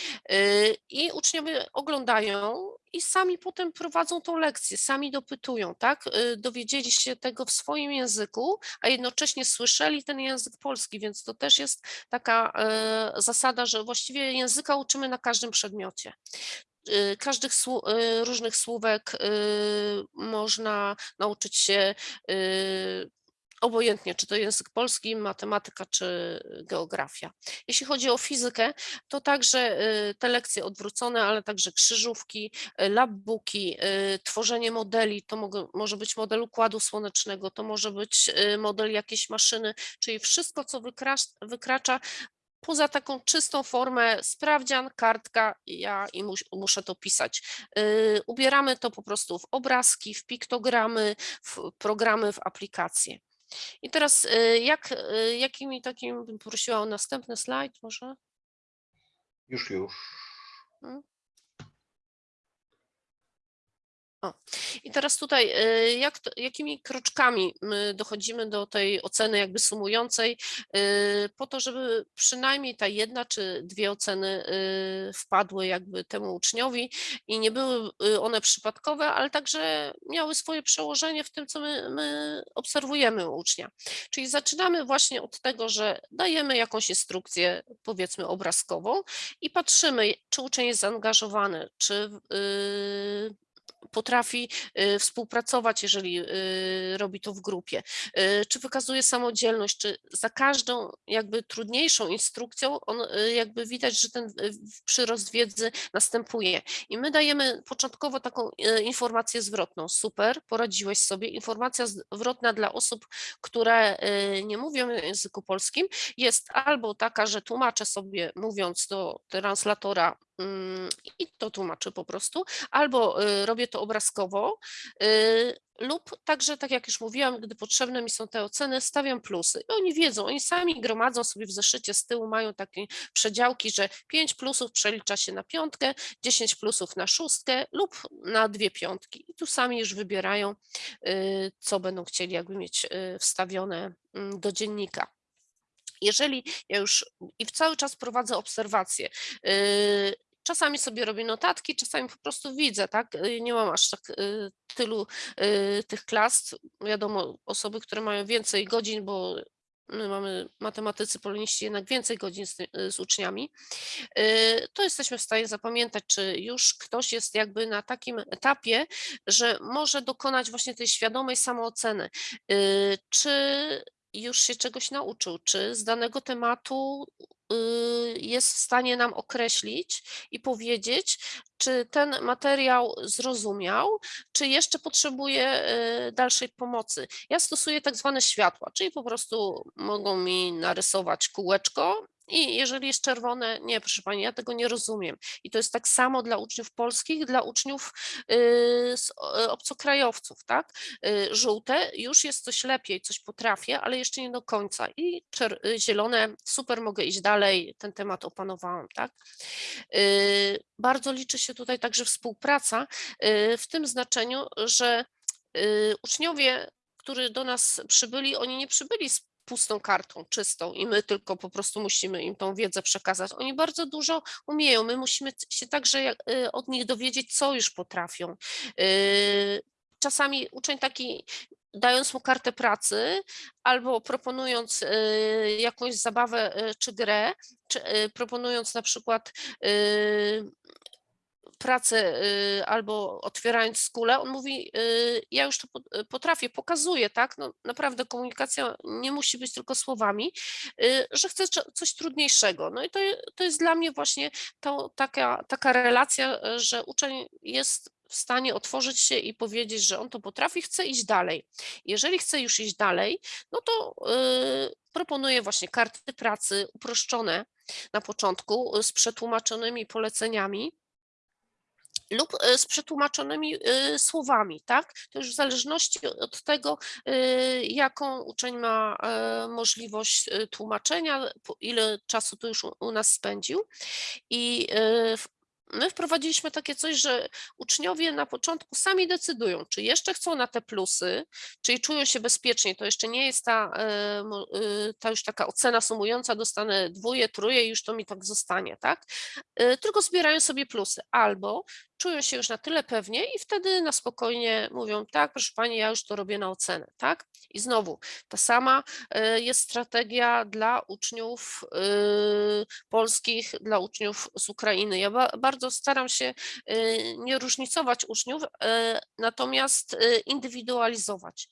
I uczniowie oglądają i sami potem prowadzą tą lekcję, sami dopytują, tak? Dowiedzieli się tego w swoim języku, a jednocześnie słyszeli ten język polski, więc to też jest taka zasada, że właściwie języka uczymy na każdym przedmiocie każdych słó- y, różnych słówek y, można nauczyć się y, obojętnie, czy to język polski, matematyka, czy geografia. Jeśli chodzi o fizykę, to także y, te lekcje odwrócone, ale także krzyżówki, y, labbooki, y, tworzenie modeli, to może być model układu słonecznego, to może być y, model jakiejś maszyny, czyli wszystko, co wykracza poza taką czystą formę sprawdzian, kartka, ja i mus, muszę to pisać. Yy, ubieramy to po prostu w obrazki, w piktogramy, w programy, w aplikacje. I teraz yy, jak, yy, jakimi takim bym prosiła o następny slajd może? Już, już. I teraz tutaj, y, jak to, jakimi kroczkami my dochodzimy do tej oceny jakby sumującej, y, po to, żeby przynajmniej ta jedna czy dwie oceny y, wpadły jakby temu uczniowi i nie były one przypadkowe, ale także miały swoje przełożenie w tym, co my, my obserwujemy u ucznia. Czyli zaczynamy właśnie od tego, że dajemy jakąś instrukcję, powiedzmy obrazkową i patrzymy, czy uczeń jest zaangażowany, czy potrafi y, współpracować, jeżeli y, robi to w grupie, y, czy wykazuje samodzielność, czy za każdą jakby trudniejszą instrukcją on jakby widać, że ten przyrost wiedzy następuje. I my dajemy początkowo taką informację zwrotną. Super, poradziłeś sobie. Informacja zwrotna dla osób, które nie mówią języku polskim jest albo taka, że tłumaczę sobie mówiąc do translatora i to tłumaczę po prostu, albo y, robię to obrazkowo, y, lub także, tak jak już mówiłam, gdy potrzebne mi są te oceny, stawiam plusy. I oni wiedzą, oni sami gromadzą sobie w zeszycie z tyłu, mają takie przedziałki, że 5 plusów przelicza się na piątkę, 10 plusów na szóstkę lub na dwie piątki. I tu sami już wybierają, y, co będą chcieli jakby mieć wstawione mm, do dziennika. Jeżeli ja już i cały czas prowadzę obserwacje, czasami sobie robię notatki, czasami po prostu widzę, tak? y, Nie mam aż tak y, tylu y, tych klas. Wiadomo, osoby, które mają więcej godzin, bo my mamy matematycy, poloniści jednak więcej godzin z, z uczniami, to jesteśmy w stanie zapamiętać, czy już ktoś jest jakby na takim etapie, że może dokonać właśnie tej świadomej samooceny. Czy już się czegoś nauczył, czy z danego tematu y, jest w stanie nam określić i powiedzieć, czy ten materiał zrozumiał, czy jeszcze potrzebuje y, dalszej pomocy. Ja stosuję tak zwane światła, czyli po prostu mogą mi narysować kółeczko I jeżeli jest czerwone, nie, proszę pani, ja tego nie rozumiem. I to jest tak samo dla uczniów polskich, dla uczniów y, o- obcokrajowców, tak? Y, Żółte już jest coś lepiej, coś potrafię, ale jeszcze nie do końca. I y, zielone, super, mogę iść dalej, ten temat opanowałam, tak? Y, Bardzo liczy się tutaj także współpraca y, w tym znaczeniu, że y, uczniowie, którzy do nas przybyli, oni nie przybyli z pustą kartą, czystą i my tylko po prostu musimy im tą wiedzę przekazać. Oni bardzo dużo umieją, my musimy się także y, od nich dowiedzieć, co już potrafią. Y, Czasami uczeń taki, dając mu kartę pracy albo proponując y, jakąś zabawę czy grę, czy proponując na przykład pracę y, albo otwierając skulę, on mówi, y, ja już to y, potrafię, pokazuję, tak, no naprawdę komunikacja nie musi być tylko słowami, że czo- coś trudniejszego. No i to, to jest dla mnie właśnie to, taka, taka relacja, że uczeń jest w stanie otworzyć się i powiedzieć, że on to potrafi, chce iść dalej. Jeżeli chce już iść dalej, no to y, proponuję właśnie karty pracy uproszczone na początku z przetłumaczonymi poleceniami, lub e, z przetłumaczonymi e, słowami, tak? To już w zależności od tego, e, jaką uczeń ma możliwość tłumaczenia, ile czasu tu już u- nas spędził. I my wprowadziliśmy takie coś, że uczniowie na początku sami decydują, czy jeszcze chcą na te plusy, czyli czują się bezpiecznie. To jeszcze nie jest ta, ta już taka ocena sumująca, dostanę dwóje, truje i już to mi tak zostanie, tak? Tylko zbierają sobie plusy. Albo czują się już na tyle pewnie i wtedy na spokojnie mówią, tak, proszę pani, ja już to robię na ocenę, tak? I znowu ta sama e, jest strategia dla uczniów e, polskich, dla uczniów z Ukrainy. Ja ba- bardzo staram się e, nie różnicować uczniów, natomiast indywidualizować.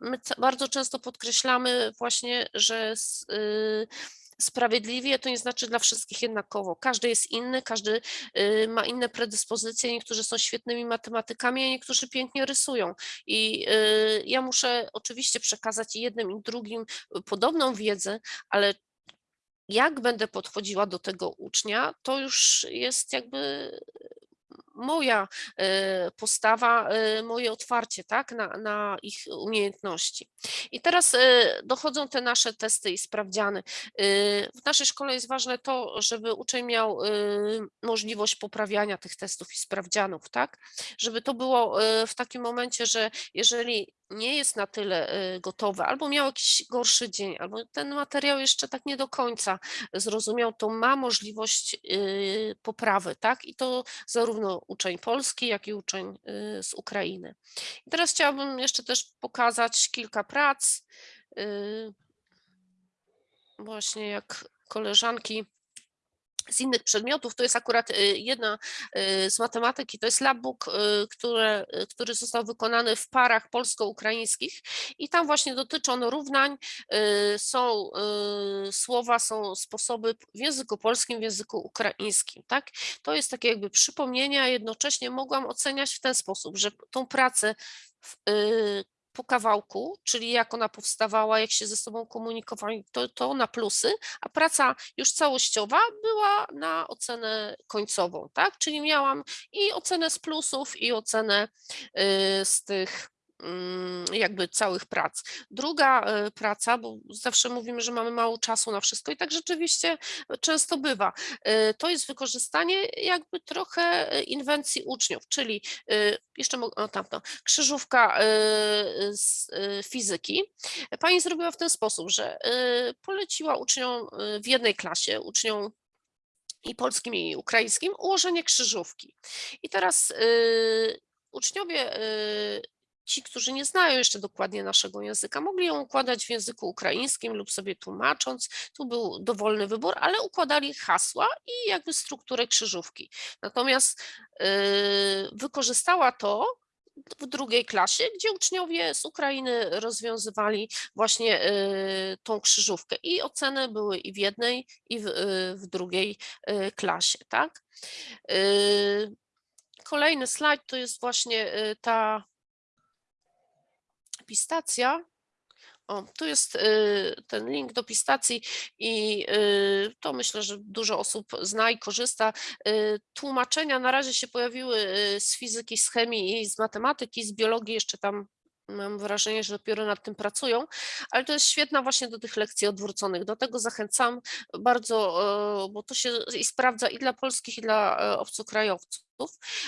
My bardzo często podkreślamy właśnie, że e, Sprawiedliwie to nie znaczy dla wszystkich jednakowo. Każdy jest inny, każdy y, ma inne predyspozycje, niektórzy są świetnymi matematykami, a niektórzy pięknie rysują. I y, ja muszę oczywiście przekazać jednym i drugim y, podobną wiedzę, ale jak będę podchodziła do tego ucznia, to już jest jakby moja e, postawa, e, moje otwarcie tak, na, na ich umiejętności. I teraz e, dochodzą te nasze testy i sprawdziany. W naszej szkole jest ważne to, żeby uczeń miał możliwość poprawiania tych testów i sprawdzianów, tak? Żeby to było w takim momencie, że jeżeli nie jest na tyle e, gotowe, albo miał jakiś gorszy dzień, albo ten materiał jeszcze tak nie do końca zrozumiał, to ma możliwość y, poprawy, tak? I to zarówno uczeń polski, jak i uczeń y, z Ukrainy. I teraz chciałabym jeszcze też pokazać kilka prac. y, Właśnie jak koleżanki z innych przedmiotów, to jest akurat y, jedna y, z matematyki, to jest labbook, y, które, który został wykonany w parach polsko-ukraińskich i tam właśnie dotyczy on równań, są słowa, są sposoby w języku polskim, w języku ukraińskim, tak? To jest takie jakby przypomnienie, a jednocześnie mogłam oceniać w ten sposób, że tą pracę w, po kawałku, czyli jak ona powstawała, jak się ze sobą komunikowali, to, to na plusy, a praca już całościowa była na ocenę końcową, tak? Czyli miałam i ocenę z plusów, i ocenę y, z tych jakby całych prac. Druga y, praca, bo zawsze mówimy, że mamy mało czasu na wszystko i tak rzeczywiście często bywa, y, to jest wykorzystanie jakby trochę inwencji uczniów, czyli jeszcze o krzyżówka z fizyki. Pani zrobiła w ten sposób, że poleciła uczniom w jednej klasie, uczniom i polskim, i ukraińskim, ułożenie krzyżówki. I teraz uczniowie, ci, którzy nie znają jeszcze dokładnie naszego języka, mogli ją układać w języku ukraińskim lub sobie tłumacząc. Tu był dowolny wybór, ale układali hasła i jakby strukturę krzyżówki. Natomiast y, wykorzystała to w drugiej klasie, gdzie uczniowie z Ukrainy rozwiązywali właśnie y, tą krzyżówkę i oceny były i w jednej, i w, y, w drugiej y, klasie, tak? Kolejny slajd to jest właśnie ta pistacja. O, tu jest y, ten link do Pistacji i y, to myślę, że dużo osób zna i korzysta. Y, Tłumaczenia na razie się pojawiły z fizyki, z chemii i z matematyki, z biologii jeszcze tam mam wrażenie, że dopiero nad tym pracują, ale to jest świetna właśnie do tych lekcji odwróconych. Do tego zachęcam bardzo, bo to się i sprawdza i dla polskich, i dla e, obcokrajowców,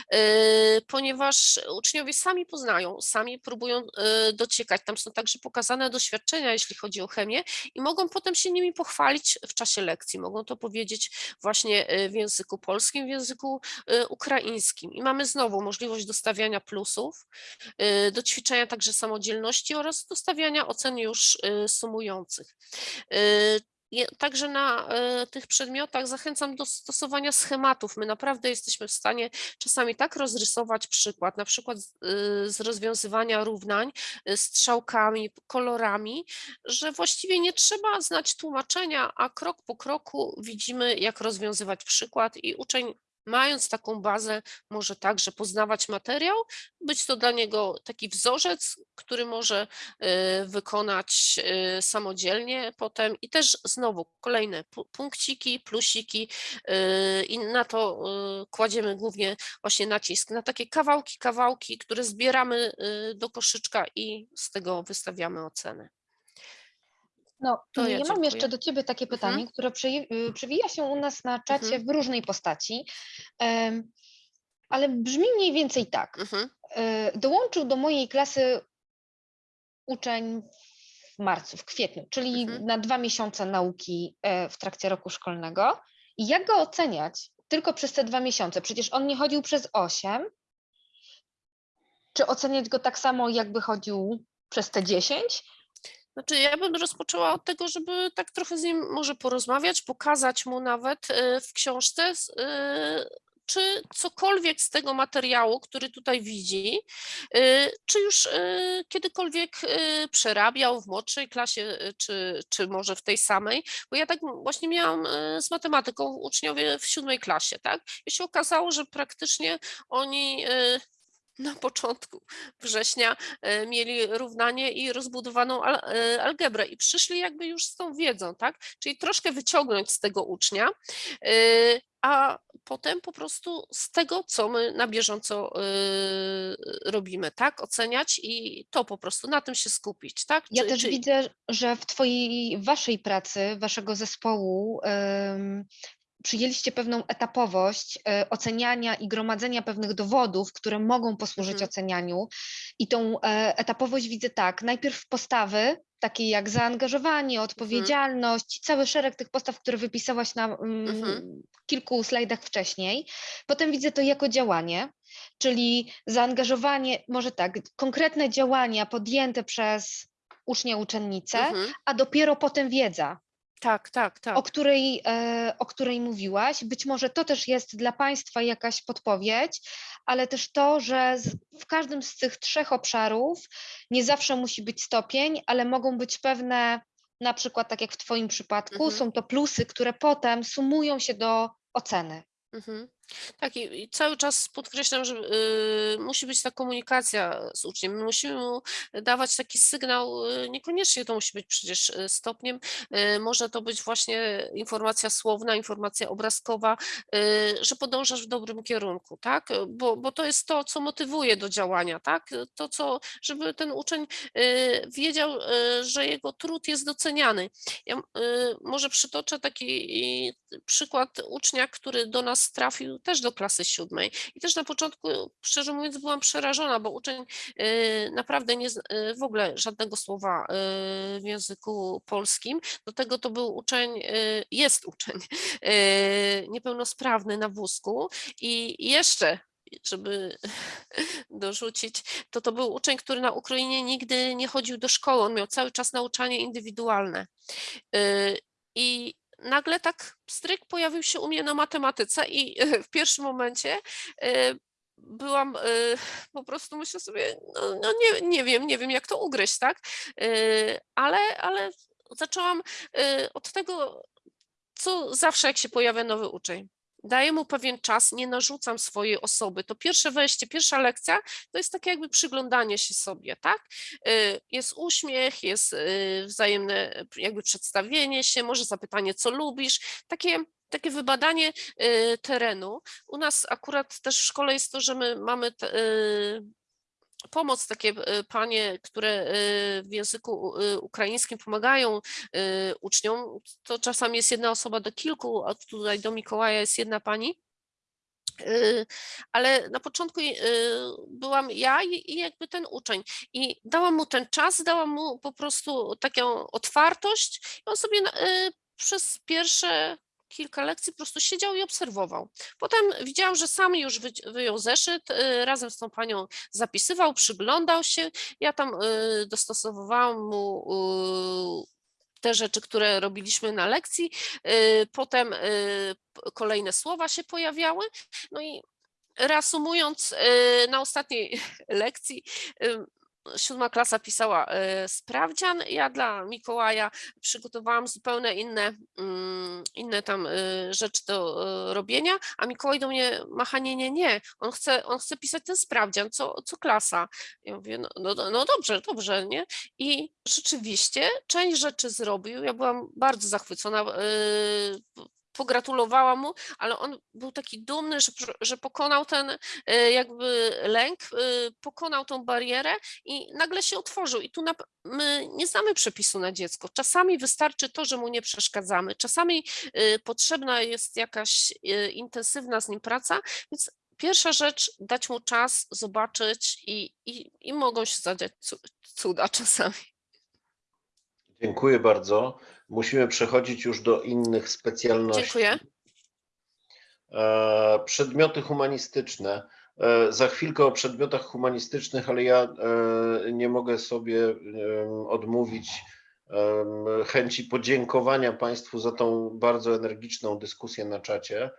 e, ponieważ uczniowie sami poznają, sami próbują e, dociekać. Tam są także pokazane doświadczenia, jeśli chodzi o chemię i mogą potem się nimi pochwalić w czasie lekcji. Mogą to powiedzieć właśnie e, w języku polskim, w języku ukraińskim. I mamy znowu możliwość dostawiania plusów, y, do ćwiczenia także samodzielności oraz do stawiania ocen już y, sumujących. Także na y, tych przedmiotach zachęcam do stosowania schematów. My naprawdę jesteśmy w stanie czasami tak rozrysować przykład, na przykład z, z rozwiązywania równań y, strzałkami, kolorami, że właściwie nie trzeba znać tłumaczenia, a krok po kroku widzimy, jak rozwiązywać przykład i uczeń mając taką bazę, może także poznawać materiał, być to dla niego taki wzorzec, który może y, wykonać y, samodzielnie potem i też znowu kolejne pu- punkciki, plusiki y, i na to kładziemy głównie właśnie nacisk na takie kawałki, kawałki, które zbieramy do koszyczka i z tego wystawiamy ocenę. No, To ja, ja mam jeszcze do Ciebie takie Mhm. pytanie, które przeje- y, przewija się u nas na czacie Mhm. w różnej postaci, ale brzmi mniej więcej tak. Mhm, E, Dołączył do mojej klasy uczeń w marcu, w kwietniu, czyli Mhm. na dwa miesiące nauki e, w trakcie roku szkolnego. I jak go oceniać tylko przez te dwa miesiące? Przecież on nie chodził przez osiem. Czy oceniać go tak samo, jakby chodził przez te dziesięć? Znaczy, ja bym rozpoczęła od tego, żeby tak trochę z nim może porozmawiać, pokazać mu nawet e, w książce, e, czy cokolwiek z tego materiału, który tutaj widzi, e, czy już kiedykolwiek przerabiał w młodszej klasie, czy, czy może w tej samej, bo ja tak właśnie miałam z matematyką uczniowie w siódmej klasie, tak? I się okazało, że praktycznie oni na początku września e, mieli równanie i rozbudowaną e, algebrę i przyszli jakby już z tą wiedzą, tak? Czyli troszkę wyciągnąć z tego ucznia, e, a potem po prostu z tego, co my na bieżąco robimy, tak? Oceniać i to po prostu na tym się skupić, tak? Ja Czy- też czy- widzę, że w twojej, waszej pracy, waszego zespołu przyjęliście pewną etapowość e, oceniania i gromadzenia pewnych dowodów, które mogą posłużyć Mhm. ocenianiu. I tą e, etapowość widzę tak, najpierw postawy, takie jak zaangażowanie, odpowiedzialność, cały szereg tych postaw, które wypisałaś na mm, Mhm. kilku slajdach wcześniej. Potem widzę to jako działanie, czyli zaangażowanie, może tak, konkretne działania podjęte przez ucznia, uczennicę, Mhm. a dopiero potem wiedza, Tak, tak, tak. o której, e, o której mówiłaś. Być może to też jest dla Państwa jakaś podpowiedź, ale też to, że w każdym z tych trzech obszarów nie zawsze musi być stopień, ale mogą być pewne, na przykład tak jak w Twoim przypadku, Mhm. są to plusy, które potem sumują się do oceny. Mhm. Tak, i, i cały czas podkreślam, że y, musi być ta komunikacja z uczniem. My musimy mu dawać taki sygnał, y, niekoniecznie to musi być przecież y, stopniem, y, może to być właśnie informacja słowna, informacja obrazkowa, y, że podążasz w dobrym kierunku, tak? Bo, bo to jest to, co motywuje do działania, tak? To, co, żeby ten uczeń y, wiedział, że jego trud jest doceniany. Ja może przytoczę taki przykład ucznia, który do nas trafił też do klasy siódmej. I też na początku, szczerze mówiąc, byłam przerażona, bo uczeń y, naprawdę nie, y, w ogóle żadnego słowa y, w języku polskim. Do tego to był uczeń, jest uczeń niepełnosprawny na wózku i jeszcze żeby dorzucić, to to był uczeń, który na Ukrainie nigdy nie chodził do szkoły, on miał cały czas nauczanie indywidualne. I nagle tak stryk pojawił się u mnie na matematyce i w pierwszym momencie y, byłam, y, po prostu myślę sobie, no, no nie, nie wiem, nie wiem jak to ugryźć, tak? Y, Ale, ale zaczęłam od tego, co zawsze jak się pojawia nowy uczeń. Daję mu pewien czas, nie narzucam swojej osoby. To pierwsze wejście, pierwsza lekcja to jest takie jakby przyglądanie się sobie, tak? Y, Jest uśmiech, jest y, wzajemne jakby przedstawienie się, może zapytanie, co lubisz, takie takie wybadanie y, terenu. U nas akurat też w szkole jest to, że my mamy pomoc, takie y, panie, które y, w języku y, ukraińskim pomagają uczniom. To czasami jest jedna osoba do kilku, a tutaj do Mikołaja jest jedna pani. Ale na początku byłam ja i jakby ten uczeń i dałam mu ten czas, dałam mu po prostu taką otwartość i on sobie przez pierwsze kilka lekcji po prostu siedział i obserwował. Potem widziałam, że sam już wyjął zeszyt, y, razem z tą panią zapisywał, przyglądał się. Ja tam y, dostosowywałam mu te rzeczy, które robiliśmy na lekcji. y, Potem kolejne słowa się pojawiały. No i reasumując, na ostatniej lekcji siódma klasa pisała y, sprawdzian. Ja dla Mikołaja przygotowałam zupełnie inne, mm, inne tam y, rzeczy do y, robienia, a Mikołaj do mnie macha, nie, nie, nie, on chce, on chce pisać ten sprawdzian, co, co klasa. Ja mówię, no, no, no dobrze, dobrze, nie? I rzeczywiście część rzeczy zrobił, ja byłam bardzo zachwycona, pogratulowałam mu, ale on był taki dumny, że, że pokonał ten y, jakby lęk, y, pokonał tą barierę i nagle się otworzył. I tu nap- my nie znamy przepisu na dziecko. Czasami wystarczy to, że mu nie przeszkadzamy. Czasami y, potrzebna jest jakaś intensywna z nim praca, więc pierwsza rzecz, dać mu czas, zobaczyć i, i, i mogą się zadziać cu- cuda czasami. Dziękuję bardzo. Musimy przechodzić już do innych specjalności. Dziękuję. E, Przedmioty humanistyczne. E, Za chwilkę o przedmiotach humanistycznych, ale ja e, nie mogę sobie odmówić chęci podziękowania Państwu za tą bardzo energiczną dyskusję na czacie.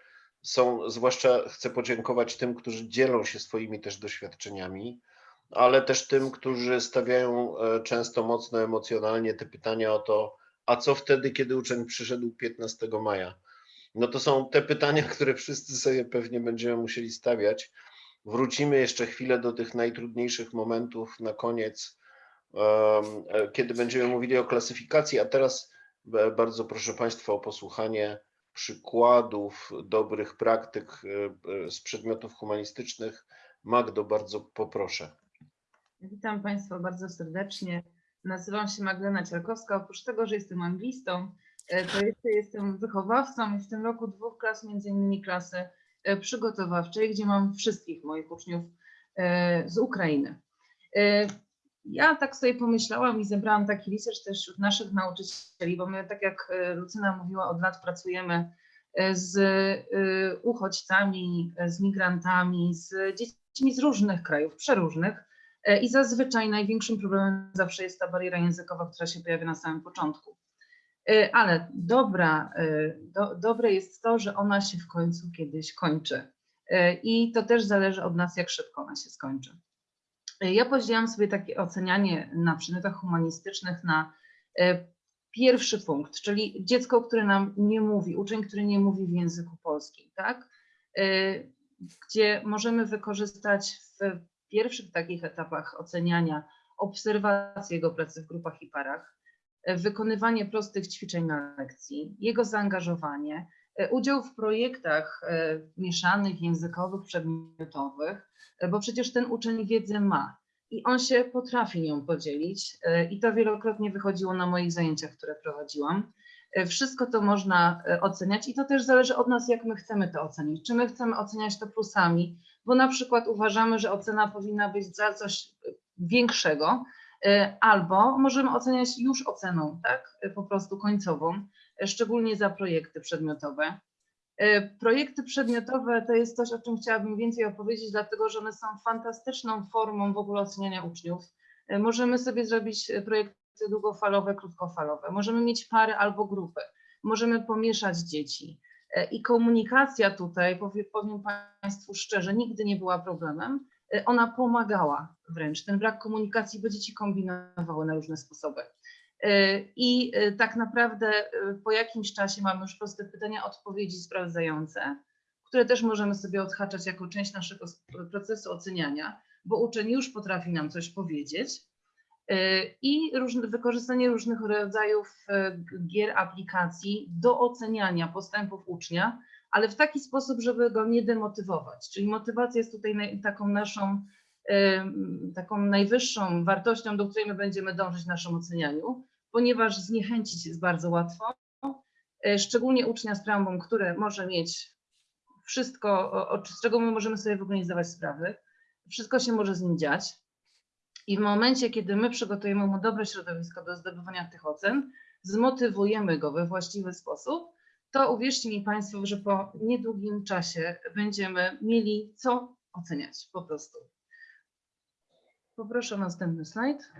Są, zwłaszcza chcę podziękować tym, którzy dzielą się swoimi też doświadczeniami, ale też tym, którzy stawiają często mocno emocjonalnie te pytania o to, a co wtedy, kiedy uczeń przyszedł 15 maja? No to są te pytania, które wszyscy sobie pewnie będziemy musieli stawiać. Wrócimy jeszcze chwilę do tych najtrudniejszych momentów na koniec, e, kiedy będziemy mówili o klasyfikacji, a teraz e, bardzo proszę Państwa o posłuchanie przykładów dobrych praktyk e, z przedmiotów humanistycznych. Magdo, bardzo poproszę. Witam Państwa bardzo serdecznie. Nazywam się Magdalena Ciarkowska. Oprócz tego, że jestem anglistą, e, to jeszcze jestem wychowawcą i w tym roku dwóch klas, między innymi klasy e, przygotowawczej, gdzie mam wszystkich moich uczniów e, z Ukrainy. Ja tak sobie pomyślałam i zebrałam taki research też wśród naszych nauczycieli, bo my, tak jak Lucyna mówiła, od lat pracujemy z uchodźcami, z migrantami, z dziećmi z różnych krajów, przeróżnych. E, I zazwyczaj największym problemem zawsze jest ta bariera językowa, która się pojawia na samym początku. E, Ale dobra, e, do, dobre jest to, że ona się w końcu kiedyś kończy. I to też zależy od nas, jak szybko ona się skończy. Ja podzieliłam sobie takie ocenianie na przedmiotach humanistycznych na pierwszy punkt, czyli dziecko, które nam nie mówi, uczeń, który nie mówi w języku polskim, tak? Gdzie możemy wykorzystać w pierwszych takich etapach oceniania obserwację jego pracy w grupach i parach, e, wykonywanie prostych ćwiczeń na lekcji, jego zaangażowanie, e, udział w projektach e, mieszanych, językowych, przedmiotowych, bo przecież ten uczeń wiedzę ma i on się potrafi nią podzielić i to wielokrotnie wychodziło na moich zajęciach, które prowadziłam. E, Wszystko to można e, oceniać i to też zależy od nas, jak my chcemy to ocenić. Czy my chcemy oceniać to plusami, bo na przykład uważamy, że ocena powinna być za coś większego, e, albo możemy oceniać już oceną, tak, e, po prostu końcową, e, szczególnie za projekty przedmiotowe. E, Projekty przedmiotowe to jest coś, o czym chciałabym więcej opowiedzieć, dlatego że one są fantastyczną formą w ogóle oceniania uczniów. E, Możemy sobie zrobić e, długofalowe, krótkofalowe, możemy mieć pary albo grupy, możemy pomieszać dzieci. E, I komunikacja tutaj, powie- powiem Państwu szczerze, nigdy nie była problemem. E, Ona pomagała wręcz. Ten brak komunikacji, bo dzieci kombinowały na różne sposoby. E, I tak naprawdę po jakimś czasie mamy już proste pytania, odpowiedzi sprawdzające. które też możemy sobie odhaczać jako część naszego procesu oceniania, bo uczeń już potrafi nam coś powiedzieć. E, I różne, wykorzystanie różnych rodzajów g- gier, aplikacji do oceniania postępów ucznia, ale w taki sposób, żeby go nie demotywować. Czyli motywacja jest tutaj taką naszą, em, taką najwyższą wartością, do której my będziemy dążyć w naszym ocenianiu, ponieważ zniechęcić jest bardzo łatwo, szczególnie ucznia z traumą, który może mieć wszystko, z czego my możemy sobie w ogóle nie zdawać sprawy, wszystko się może z nim dziać. I w momencie, kiedy my przygotujemy mu dobre środowisko do zdobywania tych ocen, zmotywujemy go we właściwy sposób, to uwierzcie mi Państwo, że po niedługim czasie będziemy mieli co oceniać po prostu. Poproszę o następny slajd.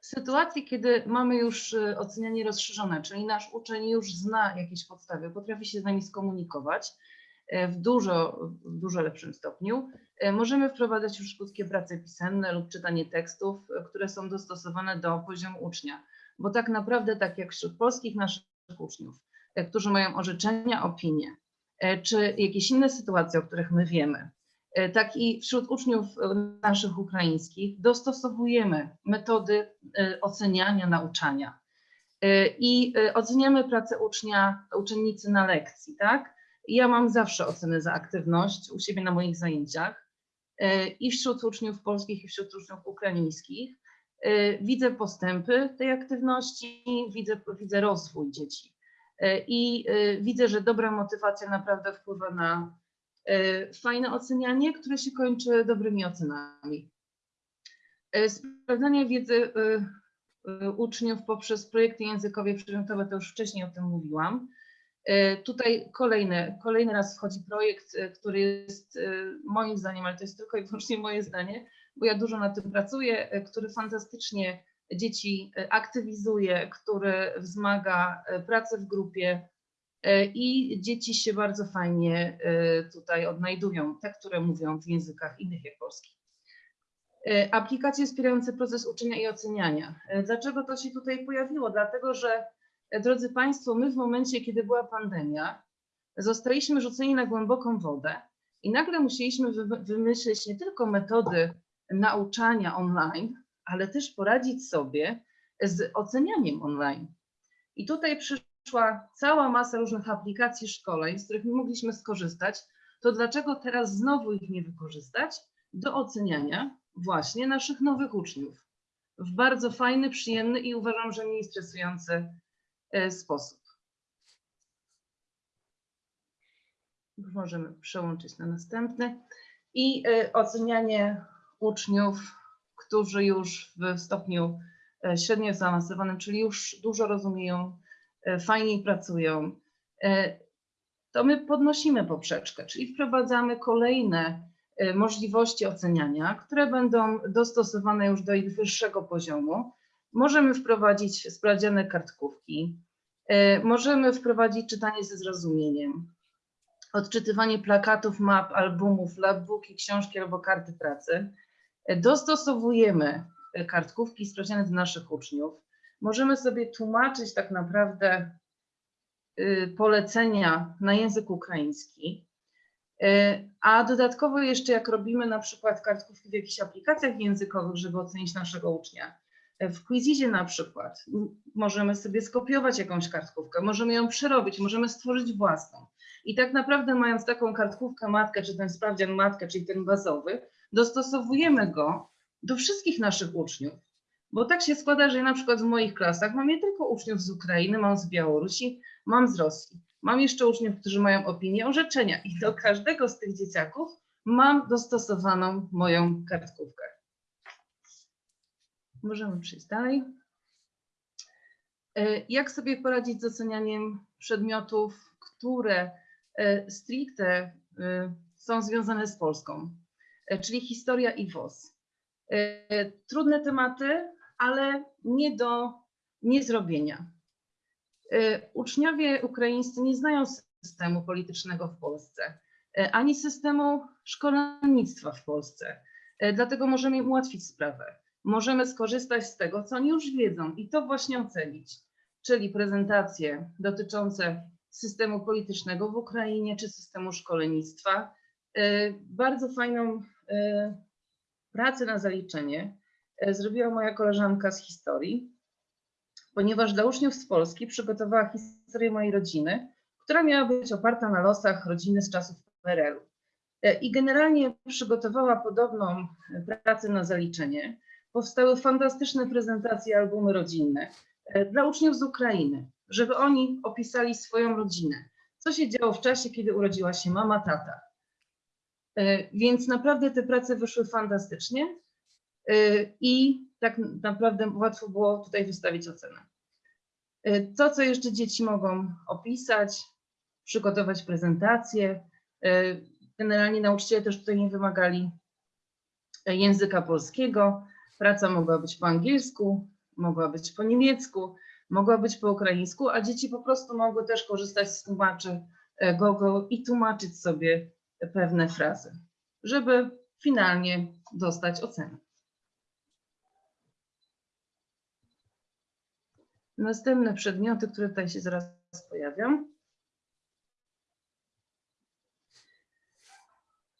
W sytuacji, kiedy mamy już y, ocenianie rozszerzone, czyli nasz uczeń już zna jakieś podstawy, potrafi się z nami skomunikować w dużo, w dużo lepszym stopniu, e, możemy wprowadzać już krótkie prace pisenne lub czytanie tekstów, e, które są dostosowane do poziomu ucznia. Bo tak naprawdę, tak jak wśród polskich naszych uczniów, e, którzy mają orzeczenia, opinie, e, czy jakieś inne sytuacje, o których my wiemy, e, tak i wśród uczniów e, naszych ukraińskich dostosowujemy metody e, oceniania, nauczania. E, I e, oceniamy pracę ucznia, uczennicy na lekcji, tak? Ja mam zawsze oceny za aktywność u siebie na moich zajęciach e, i wśród uczniów polskich, i wśród uczniów ukraińskich. E, Widzę postępy tej aktywności, widzę, widzę rozwój dzieci E, i widzę, że dobra motywacja naprawdę wpływa na fajne ocenianie, które się kończy dobrymi ocenami. Sprawdzanie wiedzy uczniów poprzez projekty językowe przedmiotowe, to już wcześniej o tym mówiłam. E, Tutaj kolejny, kolejny raz wchodzi projekt, e, który jest e, moim zdaniem, ale to jest tylko i wyłącznie moje zdanie, bo ja dużo nad tym pracuję, który fantastycznie dzieci aktywizuje, który wzmaga pracę w grupie i dzieci się bardzo fajnie tutaj odnajdują, te, które mówią w językach innych jak polski. Aplikacje wspierające proces uczenia i oceniania. Dlaczego to się tutaj pojawiło? Dlatego, że drodzy Państwo, my w momencie, kiedy była pandemia, zostaliśmy rzuceni na głęboką wodę i nagle musieliśmy wy- wymyślić nie tylko metody nauczania online, ale też poradzić sobie z ocenianiem online. I tutaj przyszła cała masa różnych aplikacji szkoleń, z których my mogliśmy skorzystać. To dlaczego teraz znowu ich nie wykorzystać do oceniania właśnie naszych nowych uczniów w bardzo fajny, przyjemny i uważam, że mniej stresujący sposób. Już możemy przełączyć na następny. I e, ocenianie uczniów, którzy już w stopniu e, średnio zaawansowanym, czyli już dużo rozumieją, e, fajniej pracują, e, to my podnosimy poprzeczkę, czyli wprowadzamy kolejne e, możliwości oceniania, które będą dostosowane już do ich wyższego poziomu. Możemy wprowadzić sprawdziane kartkówki, e, możemy wprowadzić czytanie ze zrozumieniem, odczytywanie plakatów, map, albumów, labbooki, książki albo karty pracy. E, Dostosowujemy e, kartkówki sprawdziane do naszych uczniów. Możemy sobie tłumaczyć tak naprawdę polecenia na język ukraiński. A dodatkowo jeszcze jak robimy na przykład kartkówki w jakichś aplikacjach językowych, żeby ocenić naszego ucznia. W Quizizie na przykład możemy sobie skopiować jakąś kartkówkę, możemy ją przerobić, możemy stworzyć własną. I tak naprawdę mając taką kartkówkę matkę, czy ten sprawdzian matkę, czyli ten bazowy, dostosowujemy go do wszystkich naszych uczniów. Bo tak się składa, że ja na przykład w moich klasach mam nie tylko uczniów z Ukrainy, mam z Białorusi, mam z Rosji. Mam jeszcze uczniów, którzy mają opinię orzeczenia i do każdego z tych dzieciaków mam dostosowaną moją kartkówkę. Możemy przejść dalej. E, Jak sobie poradzić z ocenianiem przedmiotów, które e, stricte e, są związane z Polską, czyli historia i WOS. Trudne tematy, ale nie do niezrobienia. Uczniowie ukraińscy nie znają systemu politycznego w Polsce, ani systemu szkolnictwa w Polsce. Dlatego możemy im ułatwić sprawę. Możemy skorzystać z tego, co oni już wiedzą i to właśnie ocenić. czyli prezentacje dotyczące systemu politycznego w Ukrainie czy systemu szkolnictwa. E, Bardzo fajną e, pracę na zaliczenie e, zrobiła moja koleżanka z historii, ponieważ dla uczniów z Polski przygotowała historię mojej rodziny, która miała być oparta na losach rodziny z czasów PRL-u. I generalnie przygotowała podobną pracę na zaliczenie. Powstały fantastyczne prezentacje, albumy rodzinne e, dla uczniów z Ukrainy, żeby oni opisali swoją rodzinę. Co się działo w czasie, kiedy urodziła się mama, tata. E, Więc naprawdę te prace wyszły fantastycznie e, i tak naprawdę łatwo było tutaj wystawić ocenę. To, co jeszcze dzieci mogą opisać, przygotować prezentacje. Generalnie nauczyciele też tutaj nie wymagali języka polskiego. Praca mogła być po angielsku, mogła być po niemiecku, mogła być po ukraińsku, a dzieci po prostu mogły też korzystać z tłumaczy e, Google i tłumaczyć sobie pewne frazy, żeby finalnie dostać ocenę. Następne przedmioty, które tutaj się zaraz pojawią.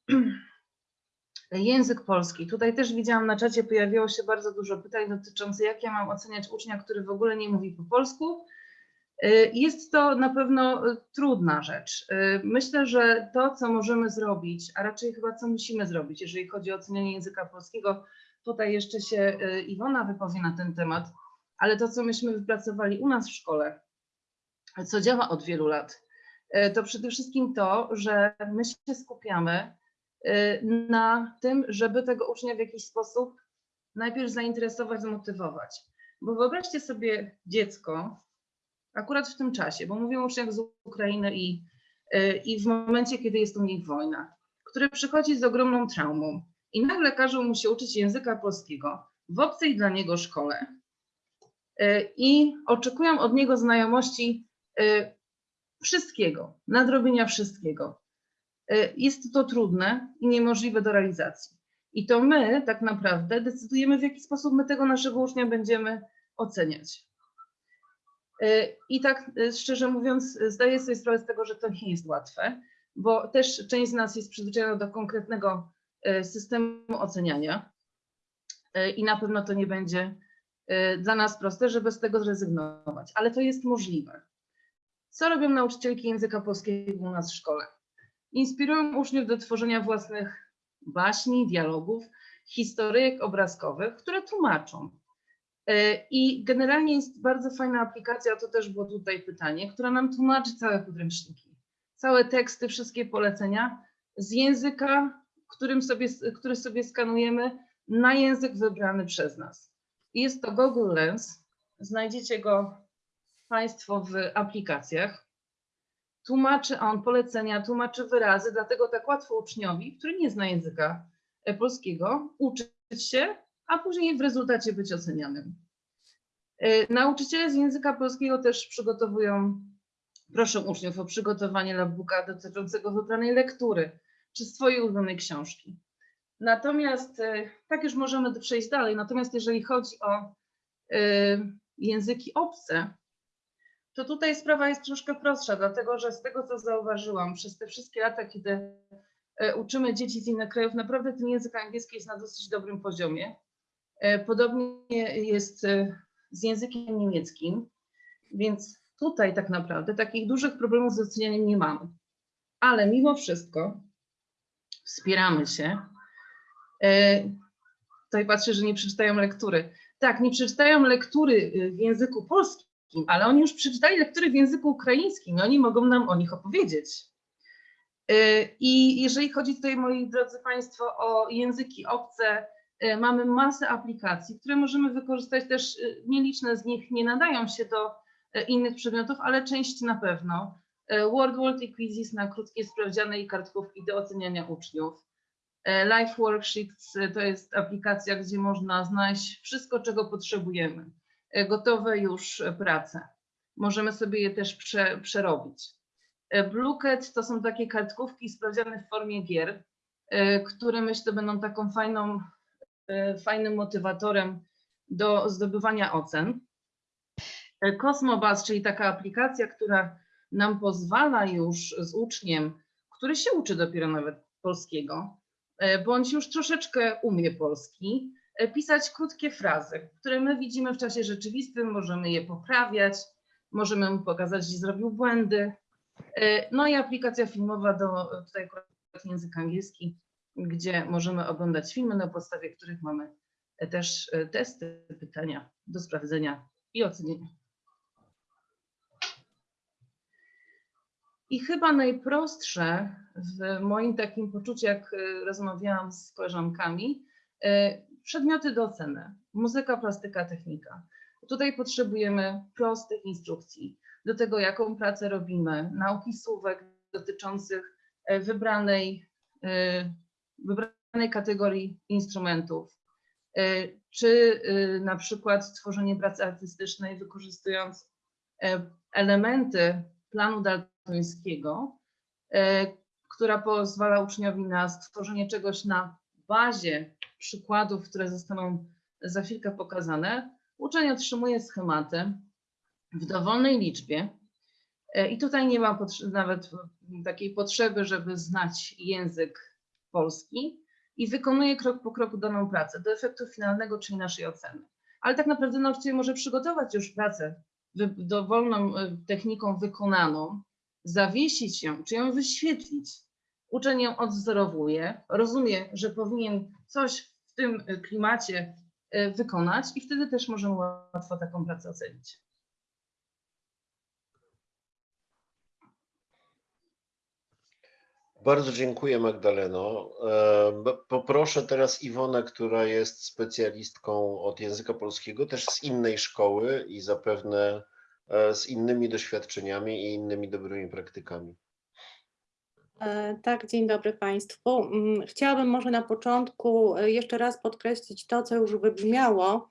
Język polski. Tutaj też widziałam na czacie pojawiło się bardzo dużo pytań dotyczących, jak ja mam oceniać ucznia, który w ogóle nie mówi po polsku. Y, Jest to na pewno y, trudna rzecz. Y, Myślę, że to, co możemy zrobić, a raczej chyba co musimy zrobić, jeżeli chodzi o ocenianie języka polskiego, tutaj jeszcze się Iwona wypowie na ten temat, ale to, co myśmy wypracowali u nas w szkole, co działa od wielu lat, to przede wszystkim to, że my się skupiamy na tym, żeby tego ucznia w jakiś sposób najpierw zainteresować, zmotywować. Bo wyobraźcie sobie dziecko, akurat w tym czasie, bo mówię o uczniach z Ukrainy i, y, i w momencie, kiedy jest u nich wojna, które przychodzi z ogromną traumą i nagle każą mu się uczyć języka polskiego w obcej dla niego szkole y, i oczekują od niego znajomości y, wszystkiego, nadrobienia wszystkiego. Y, Jest to trudne i niemożliwe do realizacji. I to my tak naprawdę decydujemy, w jaki sposób my tego naszego ucznia będziemy oceniać. Y, I tak y, szczerze mówiąc, zdaję sobie sprawę z tego, że to nie jest łatwe, bo też część z nas jest przyzwyczajona do konkretnego systemu oceniania i na pewno to nie będzie dla nas proste, żeby z tego zrezygnować, ale to jest możliwe. Co robią nauczycielki języka polskiego u nas w szkole? Inspirują uczniów do tworzenia własnych baśni, dialogów, historyjek obrazkowych, które tłumaczą. E, I generalnie jest bardzo fajna aplikacja, to też było tutaj pytanie, która nam tłumaczy całe podręczniki, całe teksty, wszystkie polecenia z języka, którym sobie, który sobie skanujemy, na język wybrany przez nas. Jest to Google Lens. Znajdziecie go Państwo w aplikacjach. Tłumaczy on polecenia, tłumaczy wyrazy, dlatego tak łatwo uczniowi, który nie zna języka e, polskiego, uczyć się, a później w rezultacie być ocenianym. E, Nauczyciele z języka polskiego też przygotowują, proszę uczniów o przygotowanie labbooka dotyczącego wybranej lektury czy swojej ulubionej książki. Natomiast, e, tak już możemy przejść dalej, natomiast jeżeli chodzi o języki obce, to tutaj sprawa jest troszkę prostsza, dlatego że z tego, co zauważyłam przez te wszystkie lata, kiedy e, uczymy dzieci z innych krajów, naprawdę ten język angielski jest na dosyć dobrym poziomie. E, Podobnie jest e, z językiem niemieckim, więc tutaj tak naprawdę takich dużych problemów z ocenianiem nie mamy. Ale mimo wszystko wspieramy się. Tutaj patrzę, że nie przeczytają lektury. Tak, nie przeczytają lektury w języku polskim, ale oni już przeczytali lektury w języku ukraińskim i oni mogą nam o nich opowiedzieć. Y, I jeżeli chodzi tutaj, moi drodzy Państwo, o języki obce, y, mamy masę aplikacji, które możemy wykorzystać też, y, nieliczne z nich nie nadają się do innych przedmiotów, ale część na pewno. Word World i Quizzes na krótkie sprawdziany i kartkówki do oceniania uczniów. Life Worksheets to jest aplikacja, gdzie można znaleźć wszystko, czego potrzebujemy. E, Gotowe już e, prace. Możemy sobie je też prze, przerobić. E, Bluecat to są takie kartkówki sprawdziane w formie gier, które myślę będą taką fajną, fajnym motywatorem do zdobywania ocen. Cosmobus, czyli taka aplikacja, która nam pozwala już z uczniem, który się uczy dopiero nawet polskiego, bądź już troszeczkę umie polski, pisać krótkie frazy, które my widzimy w czasie rzeczywistym, możemy je poprawiać, możemy mu pokazać, gdzie zrobił błędy. E, No i aplikacja filmowa do e, tutaj akurat język angielski, gdzie możemy oglądać filmy, na podstawie których mamy e, też e, testy, pytania do sprawdzenia i ocenienia. I chyba najprostsze w moim takim poczuciu, jak e, rozmawiałam z koleżankami, e, przedmioty do oceny. Muzyka, plastyka, technika. Tutaj potrzebujemy prostych instrukcji do tego, jaką pracę robimy, nauki słówek dotyczących e, wybranej, e, wybranej kategorii instrumentów, E, czy na przykład tworzenie pracy artystycznej wykorzystując elementy planu daltońskiego, która pozwala uczniowi na stworzenie czegoś na bazie przykładów, które zostaną za chwilkę pokazane. Uczeń otrzymuje schematy w dowolnej liczbie e, i tutaj nie ma nawet takiej potrzeby, żeby znać język polski i wykonuje krok po kroku daną pracę do efektu finalnego, czyli naszej oceny. Ale tak naprawdę nauczyciel może przygotować już pracę dowolną e, techniką wykonaną, zawiesić ją, czy ją wyświetlić. Uczeń ją odwzorowuje, rozumie, że powinien coś w tym e, klimacie e, wykonać i wtedy też możemy łatwo taką pracę ocenić. Bardzo dziękuję Magdaleno. E, Poproszę teraz Iwonę, która jest specjalistką od języka polskiego, też z innej szkoły i zapewne e, z innymi doświadczeniami i innymi dobrymi praktykami. E, Tak, dzień dobry Państwu. Mm, Chciałabym może na początku e, jeszcze raz podkreślić to, co już wybrzmiało,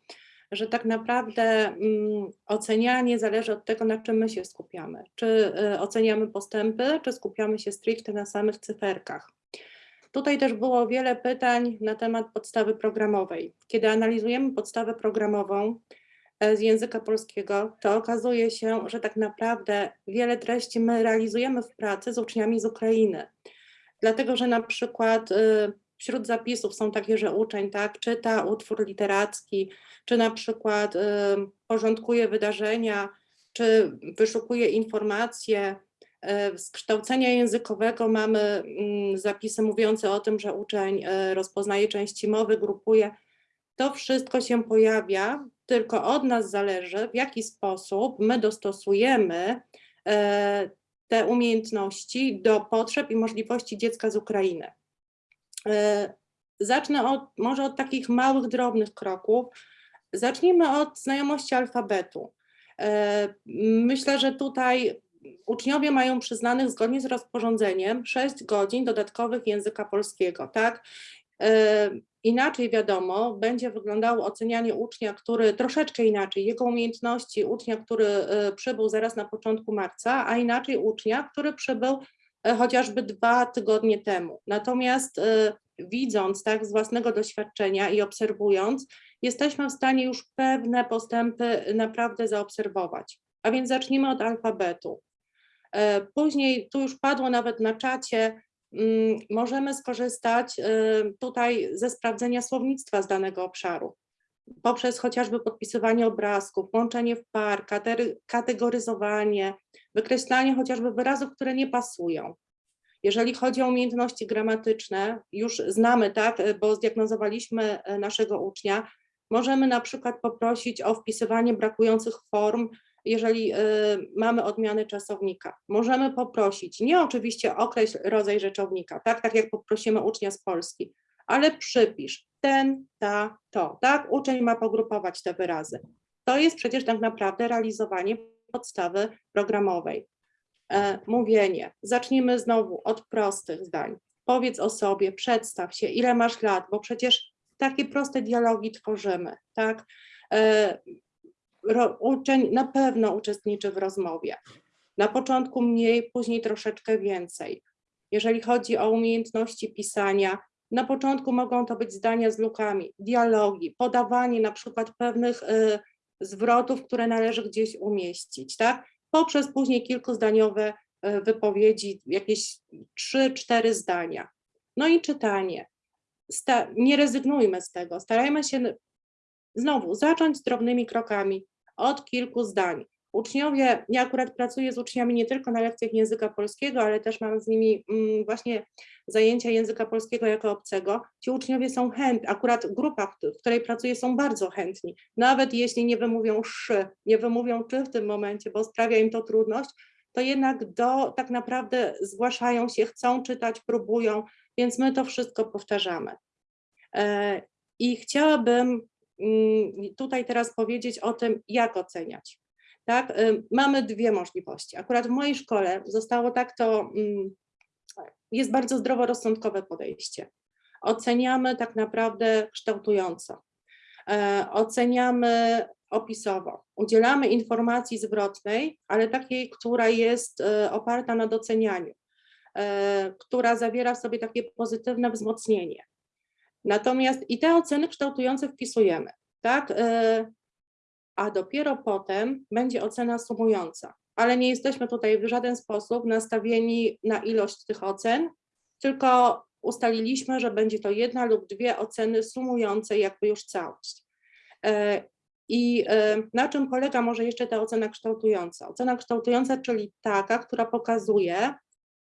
że tak naprawdę mm, ocenianie zależy od tego, na czym my się skupiamy. Czy e, oceniamy postępy, czy skupiamy się stricte na samych cyferkach. Tutaj też było wiele pytań na temat podstawy programowej. Kiedy analizujemy podstawę programową z języka polskiego, to okazuje się, że tak naprawdę wiele treści my realizujemy w pracy z uczniami z Ukrainy. Dlatego, że na przykład y, wśród zapisów są takie, że uczeń tak czyta utwór literacki, czy na przykład y, porządkuje wydarzenia, czy wyszukuje informacje. Y, Z kształcenia językowego mamy mm, zapisy mówiące o tym, że uczeń rozpoznaje części mowy, grupuje. To wszystko się pojawia, tylko od nas zależy, w jaki sposób my dostosujemy e, te umiejętności do potrzeb i możliwości dziecka z Ukrainy. E, Zacznę od, może od takich małych, drobnych kroków. Zacznijmy od znajomości alfabetu. E, Myślę, że tutaj uczniowie mają przyznanych zgodnie z rozporządzeniem 6 godzin dodatkowych języka polskiego, tak? Inaczej wiadomo, będzie wyglądało ocenianie ucznia, który troszeczkę inaczej, jego umiejętności ucznia, który e, przybył zaraz na początku marca, a inaczej ucznia, który przybył e, chociażby dwa tygodnie temu. Natomiast e, widząc tak z własnego doświadczenia i obserwując, jesteśmy w stanie już pewne postępy naprawdę zaobserwować. A więc zacznijmy od alfabetu. Później, tu już padło nawet na czacie, możemy skorzystać e, tutaj ze sprawdzenia słownictwa z danego obszaru. Poprzez chociażby podpisywanie obrazków, łączenie w par, kategoryzowanie, wykreślanie chociażby wyrazów, które nie pasują. Jeżeli chodzi o umiejętności gramatyczne, już znamy, tak, bo zdiagnozowaliśmy e, naszego ucznia, możemy na przykład poprosić o wpisywanie brakujących form, jeżeli y, mamy odmiany czasownika. Możemy poprosić, nie oczywiście określ rodzaj rzeczownika, tak, tak jak poprosimy ucznia z Polski, ale przypisz ten, ta, to, tak, uczeń ma pogrupować te wyrazy. To jest przecież tak naprawdę realizowanie podstawy programowej. E, mówienie. Zacznijmy znowu od prostych zdań. Powiedz o sobie, przedstaw się, ile masz lat, bo przecież takie proste dialogi tworzymy, tak? Uczeń na pewno uczestniczy w rozmowie. Na początku mniej, później troszeczkę więcej. Jeżeli chodzi o umiejętności pisania, na początku mogą to być zdania z lukami, dialogi, podawanie na przykład pewnych y, zwrotów, które należy gdzieś umieścić, tak? Poprzez później kilkuzdaniowe e, wypowiedzi, jakieś trzy, cztery zdania. No i czytanie. Sta- nie rezygnujmy z tego, starajmy się znowu zacząć z drobnymi krokami od kilku zdań. Uczniowie, ja akurat pracuję z uczniami nie tylko na lekcjach języka polskiego, ale też mam z nimi mm, właśnie zajęcia języka polskiego jako obcego. Ci uczniowie są chętni, akurat grupa, w której pracuję, są bardzo chętni. Nawet jeśli nie wymówią szy, nie wymówią czy w tym momencie, bo sprawia im to trudność, to jednak do tak naprawdę zgłaszają się, chcą czytać, próbują, więc my to wszystko powtarzamy. E, I chciałabym tutaj teraz powiedzieć o tym, jak oceniać. Tak, y, mamy dwie możliwości. Akurat w mojej szkole zostało tak to, mm, jest bardzo zdroworozsądkowe podejście. Oceniamy tak naprawdę kształtująco. E, Oceniamy opisowo. Udzielamy informacji zwrotnej, ale takiej, która jest e, oparta na docenianiu, e, która zawiera w sobie takie pozytywne wzmocnienie. Natomiast i te oceny kształtujące wpisujemy, tak? E, A dopiero potem będzie ocena sumująca. Ale nie jesteśmy tutaj w żaden sposób nastawieni na ilość tych ocen, tylko ustaliliśmy, że będzie to jedna lub dwie oceny sumujące jakby już całość. E, I e, na czym polega może jeszcze ta ocena kształtująca? Ocena kształtująca, czyli taka, która pokazuje,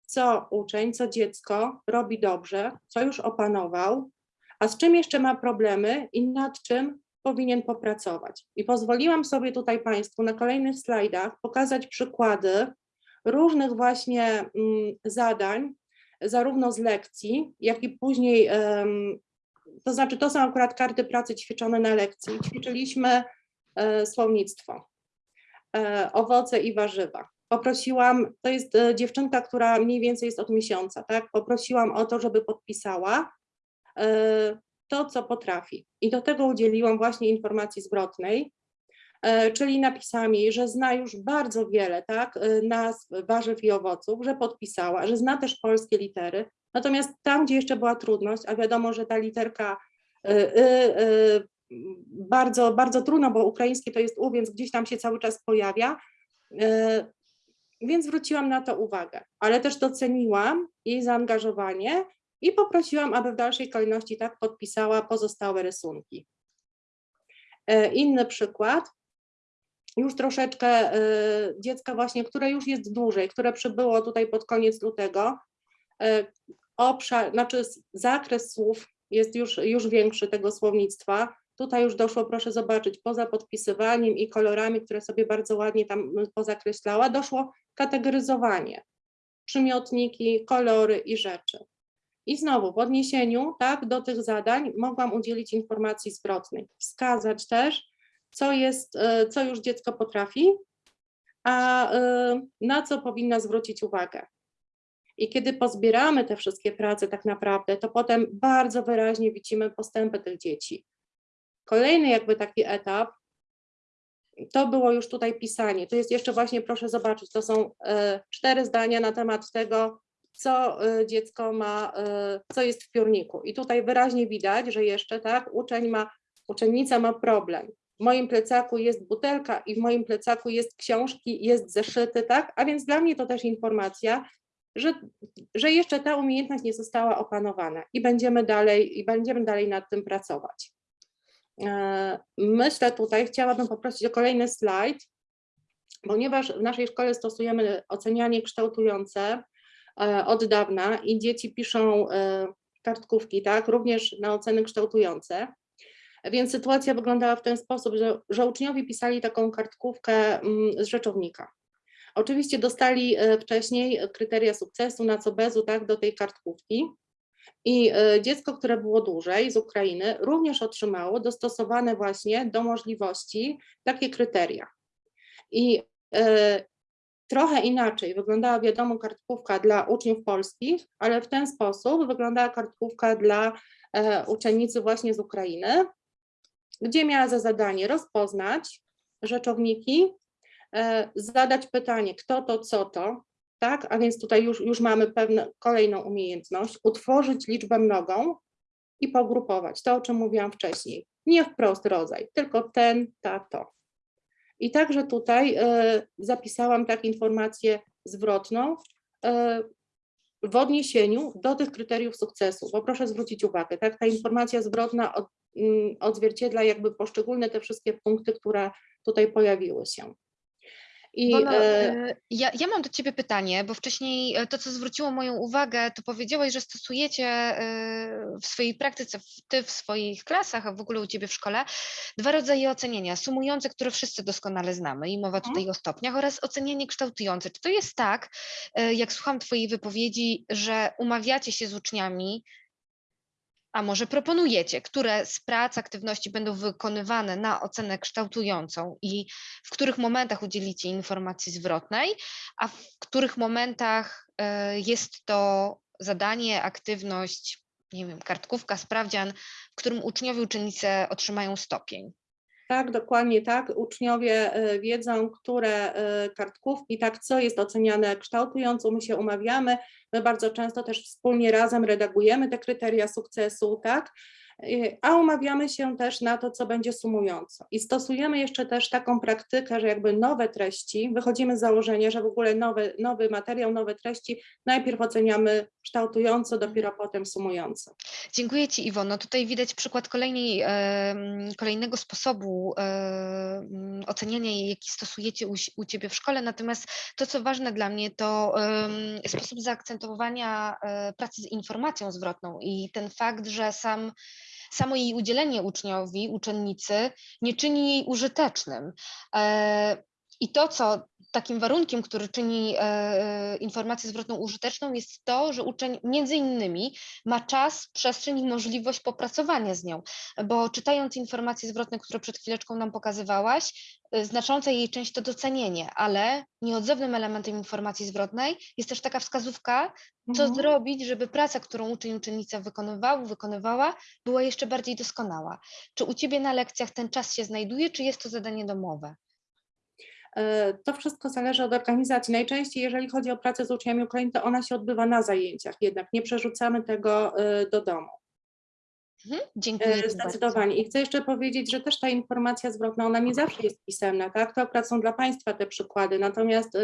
co uczeń, co dziecko robi dobrze, co już opanował, a z czym jeszcze ma problemy i nad czym powinien popracować. I pozwoliłam sobie tutaj Państwu na kolejnych slajdach pokazać przykłady różnych właśnie mm, zadań, zarówno z lekcji, jak i później, to znaczy to są akurat karty pracy ćwiczone na lekcji. Ćwiczyliśmy e, słownictwo, e, owoce i warzywa. Poprosiłam, to jest e, dziewczynka, która mniej więcej jest od miesiąca, tak? Poprosiłam o to, żeby podpisała to, co potrafi. I do tego udzieliłam właśnie informacji zwrotnej, e, czyli napisałam jej, że zna już bardzo wiele tak, e, nazw warzyw i owoców, że podpisała, że zna też polskie litery. Natomiast tam, gdzie jeszcze była trudność, a wiadomo, że ta literka bardzo, bardzo trudno, bo ukraińskie to jest U, więc gdzieś tam się cały czas pojawia. Więc zwróciłam na to uwagę, ale też doceniłam jej zaangażowanie i poprosiłam, aby w dalszej kolejności tak podpisała pozostałe rysunki. E, Inny przykład, już troszeczkę e, dziecka właśnie, które już jest dłużej, które przybyło tutaj pod koniec lutego, e, obszar, znaczy zakres słów jest już, już większy tego słownictwa. Tutaj już doszło, proszę zobaczyć, poza podpisywaniem i kolorami, które sobie bardzo ładnie tam mm, pozakreślała, doszło kategoryzowanie, przymiotniki, kolory i rzeczy. I znowu w odniesieniu tak, do tych zadań mogłam udzielić informacji zwrotnej, wskazać też, co, jest, e, co już dziecko potrafi, a e, na co powinna zwrócić uwagę. I kiedy pozbieramy te wszystkie prace tak naprawdę, to potem bardzo wyraźnie widzimy postępy tych dzieci. Kolejny jakby taki etap, to było już tutaj pisanie. To jest jeszcze właśnie, proszę zobaczyć, to są e, cztery zdania na temat tego, co e, dziecko ma, e, co jest w piórniku. I tutaj wyraźnie widać, że jeszcze tak, uczeń ma, uczennica ma problem. W moim plecaku jest butelka i w moim plecaku jest książki, jest zeszyty, tak? A więc dla mnie to też informacja, że, że jeszcze ta umiejętność nie została opanowana i będziemy dalej, i będziemy dalej nad tym pracować. E, Myślę tutaj, chciałabym poprosić o kolejny slajd, ponieważ w naszej szkole stosujemy ocenianie kształtujące od dawna i dzieci piszą e, kartkówki, tak, również na oceny kształtujące. Więc sytuacja wyglądała w ten sposób, że, że uczniowie pisali taką kartkówkę mm, z rzeczownika. Oczywiście dostali e, wcześniej kryteria sukcesu na co bezu, tak, do tej kartkówki. I e, dziecko, które było dłużej z Ukrainy, również otrzymało dostosowane właśnie do możliwości takie kryteria. I e, trochę inaczej wyglądała, wiadomo, kartkówka dla uczniów polskich, ale w ten sposób wyglądała kartkówka dla e, uczennicy właśnie z Ukrainy, gdzie miała za zadanie rozpoznać rzeczowniki, e, zadać pytanie, kto to, co to, tak? A więc tutaj już, już mamy pewną kolejną umiejętność, utworzyć liczbę mnogą i pogrupować. To, o czym mówiłam wcześniej. Nie wprost rodzaj, tylko ten, ta, to. I także tutaj e, zapisałam tak informację zwrotną e, w odniesieniu do tych kryteriów sukcesu, bo proszę zwrócić uwagę, tak, ta informacja zwrotna mm, odzwierciedla jakby poszczególne te wszystkie punkty, które tutaj pojawiły się. I Iwona, e, e, ja, ja mam do Ciebie pytanie, bo wcześniej e, to, co zwróciło moją uwagę, to powiedziałaś, że stosujecie e, w swojej praktyce, w- Ty w swoich klasach, a w ogóle u Ciebie w szkole, dwa rodzaje oceniania. Sumujące, które wszyscy doskonale znamy i mowa tutaj o stopniach, oraz ocenianie kształtujące. Czy to jest tak, jak słucham Twojej wypowiedzi, że umawiacie się z uczniami, a może proponujecie, które z prac, aktywności będą wykonywane na ocenę kształtującą i w których momentach udzielicie informacji zwrotnej, a w których momentach e, jest to zadanie, aktywność, nie wiem, kartkówka, sprawdzian, w którym uczniowie, uczennice otrzymają stopień. Tak, dokładnie tak. Uczniowie e, wiedzą, które e, kartkówki, tak, co jest oceniane kształtująco, my się umawiamy. My bardzo często też wspólnie razem redagujemy te kryteria sukcesu, tak, a umawiamy się też na to, co będzie sumująco. I stosujemy jeszcze też taką praktykę, że jakby nowe treści, wychodzimy z założenia, że w ogóle nowy, nowy materiał, nowe treści najpierw oceniamy kształtująco, dopiero potem sumująco. Dziękuję Ci Iwono. Tutaj widać przykład kolejnej, kolejnego sposobu oceniania, jaki stosujecie u, u Ciebie w szkole. Natomiast to, co ważne dla mnie, to sposób zaakcentowania e, pracy z informacją zwrotną i ten fakt, że sam samo jej udzielenie uczniowi, uczennicy nie czyni jej użytecznym. E, I to, co takim warunkiem, który czyni e, informację zwrotną użyteczną, jest to, że uczeń między innymi ma czas, przestrzeń i możliwość popracowania z nią, bo czytając informacje zwrotne, które przed chwileczką nam pokazywałaś, y, znacząca jej część to docenienie, ale nieodzownym elementem informacji zwrotnej jest też taka wskazówka, co Mhm. zrobić, żeby praca, którą uczeń, uczennica wykonywał, wykonywała, była jeszcze bardziej doskonała. Czy u Ciebie na lekcjach ten czas się znajduje, czy jest to zadanie domowe? E, To wszystko zależy od organizacji. Najczęściej, jeżeli chodzi o pracę z uczniami Ukrainy, to ona się odbywa na zajęciach, jednak nie przerzucamy tego e, do domu. Mhm, Dziękuję E, bardzo. Zdecydowanie. I chcę jeszcze powiedzieć, że też ta informacja zwrotna, ona nie zawsze jest pisemna, tak? To akurat są dla Państwa te przykłady, natomiast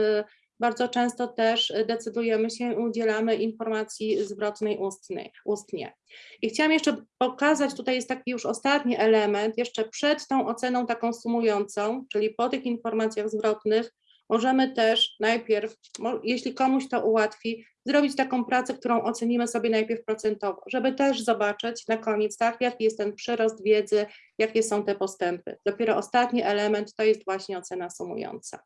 bardzo często też e, decydujemy się, udzielamy informacji zwrotnej ustnej, ustnie. I chciałam jeszcze pokazać, tutaj jest taki już ostatni element, jeszcze przed tą oceną taką sumującą, czyli po tych informacjach zwrotnych, możemy też najpierw, jeśli komuś to ułatwi, zrobić taką pracę, którą ocenimy sobie najpierw procentowo, żeby też zobaczyć na koniec, tak, jaki jest ten przyrost wiedzy, jakie są te postępy. Dopiero ostatni element to jest właśnie ocena sumująca.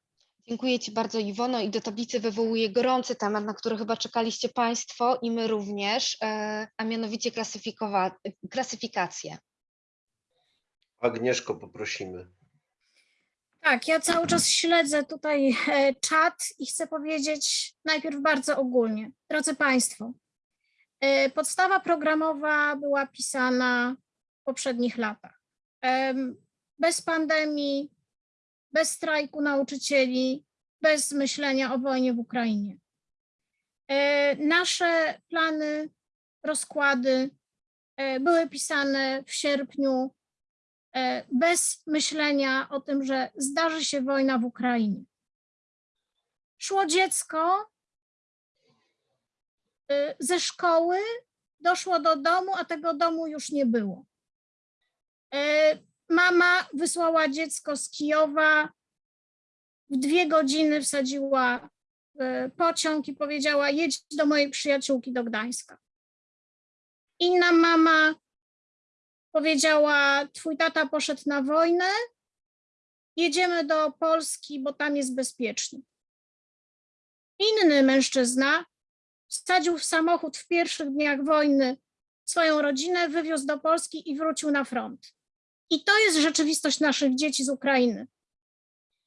Dziękuję Ci bardzo Iwono i do tablicy wywołuję gorący temat, na który chyba czekaliście Państwo i my również, e, a mianowicie klasyfikowa- klasyfikację. Agnieszko, poprosimy. Tak, ja cały czas śledzę tutaj e, czat i chcę powiedzieć najpierw bardzo ogólnie. Drodzy Państwo, e, podstawa programowa była pisana w poprzednich latach. Bez pandemii, bez strajku nauczycieli, bez myślenia o wojnie w Ukrainie. E, Nasze plany, rozkłady e, były pisane w sierpniu e, bez myślenia o tym, że zdarzy się wojna w Ukrainie. Szło dziecko ze szkoły, doszło do domu, a tego domu już nie było. E, Mama wysłała dziecko z Kijowa, w dwie godziny wsadziła w pociąg i powiedziała: Jedź do mojej przyjaciółki do Gdańska. Inna mama powiedziała: Twój tata poszedł na wojnę, jedziemy do Polski, bo tam jest bezpiecznie. Inny mężczyzna wsadził w samochód w pierwszych dniach wojny swoją rodzinę, wywiózł do Polski i wrócił na front. I to jest rzeczywistość naszych dzieci z Ukrainy.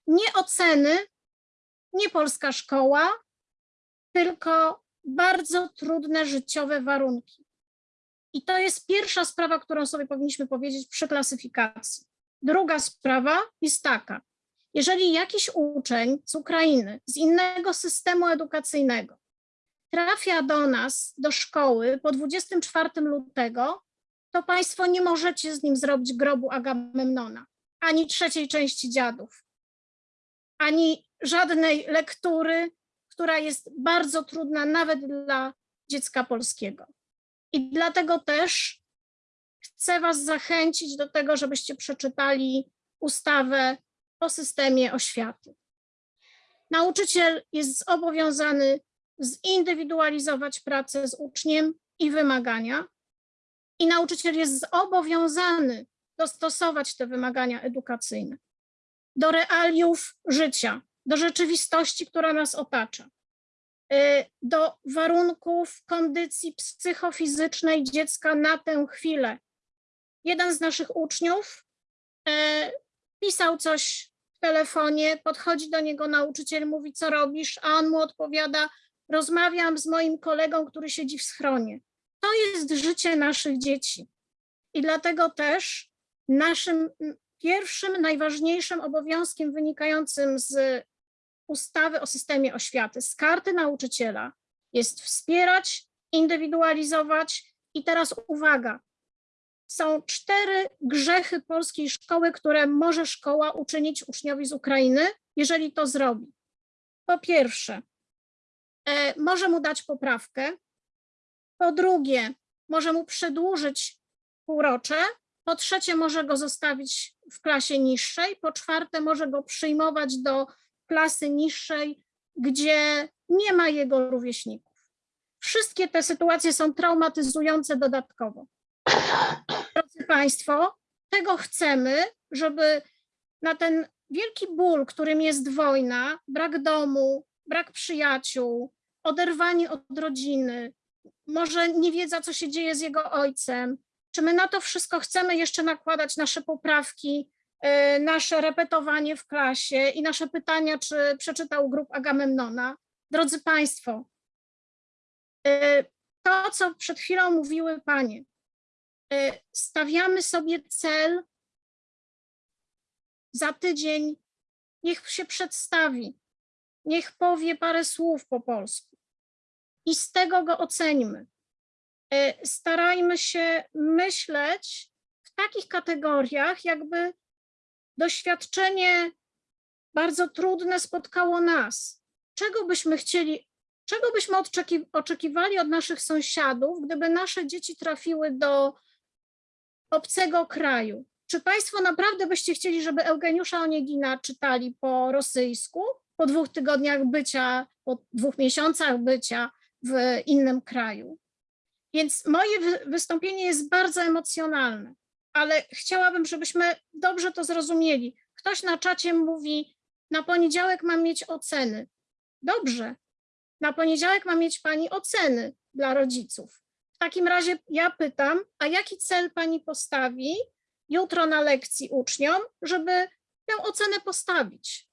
Nie oceny, nie polska szkoła, tylko bardzo trudne życiowe warunki. I to jest pierwsza sprawa, którą sobie powinniśmy powiedzieć przy klasyfikacji. Druga sprawa jest taka: jeżeli jakiś uczeń z Ukrainy, z innego systemu edukacyjnego trafia do nas, do szkoły po 24 lutego, to Państwo nie możecie z nim zrobić grobu Agamemnona, ani trzeciej części dziadów. ani żadnej lektury, która jest bardzo trudna nawet dla dziecka polskiego. I dlatego też chcę Was zachęcić do tego, żebyście przeczytali ustawę o systemie oświaty. Nauczyciel jest zobowiązany zindywidualizować pracę z uczniem i wymagania, i nauczyciel jest zobowiązany dostosować te wymagania edukacyjne do realiów życia, do rzeczywistości, która nas otacza, y, do warunków kondycji psychofizycznej dziecka na tę chwilę. Jeden z naszych uczniów e, pisał coś w telefonie, podchodzi do niego nauczyciel, mówi, co robisz, a on mu odpowiada, rozmawiam z moim kolegą, który siedzi w schronie. To jest życie naszych dzieci. I dlatego też naszym pierwszym, najważniejszym obowiązkiem wynikającym z ustawy o systemie oświaty, z karty nauczyciela, jest wspierać, indywidualizować. I teraz uwaga, są cztery grzechy polskiej szkoły, które może szkoła uczynić uczniowi z Ukrainy, jeżeli to zrobi. Po pierwsze, e, może mu dać poprawkę. Po drugie, może mu przedłużyć półrocze. Po trzecie, może go zostawić w klasie niższej. Po czwarte, może go przyjmować do klasy niższej, gdzie nie ma jego rówieśników. Wszystkie te sytuacje są traumatyzujące dodatkowo. Drodzy Państwo, tego chcemy, żeby na ten wielki ból, którym jest wojna, brak domu, brak przyjaciół, oderwanie od rodziny, może nie wiedza, co się dzieje z jego ojcem, czy my na to wszystko chcemy jeszcze nakładać nasze poprawki, y, nasze repetowanie w klasie i nasze pytania, czy przeczytał grup Agamemnona? Drodzy Państwo, y, to, co przed chwilą mówiły Panie, y, stawiamy sobie cel za tydzień, niech się przedstawi, niech powie parę słów po polsku i z tego go oceńmy. E, Starajmy się myśleć w takich kategoriach, jakby doświadczenie bardzo trudne spotkało nas. Czego byśmy chcieli, czego byśmy oczekiwali od naszych sąsiadów, gdyby nasze dzieci trafiły do obcego kraju? Czy Państwo naprawdę byście chcieli, żeby Eugeniusza Oniegina czytali po rosyjsku, po dwóch tygodniach bycia, po dwóch miesiącach bycia w innym kraju? Więc moje wy- wystąpienie jest bardzo emocjonalne, ale chciałabym, żebyśmy dobrze to zrozumieli. Ktoś na czacie mówi, na poniedziałek mam mieć oceny. Dobrze, na poniedziałek ma mieć Pani oceny dla rodziców. W takim razie ja pytam, a jaki cel Pani postawi jutro na lekcji uczniom, żeby tę ocenę postawić?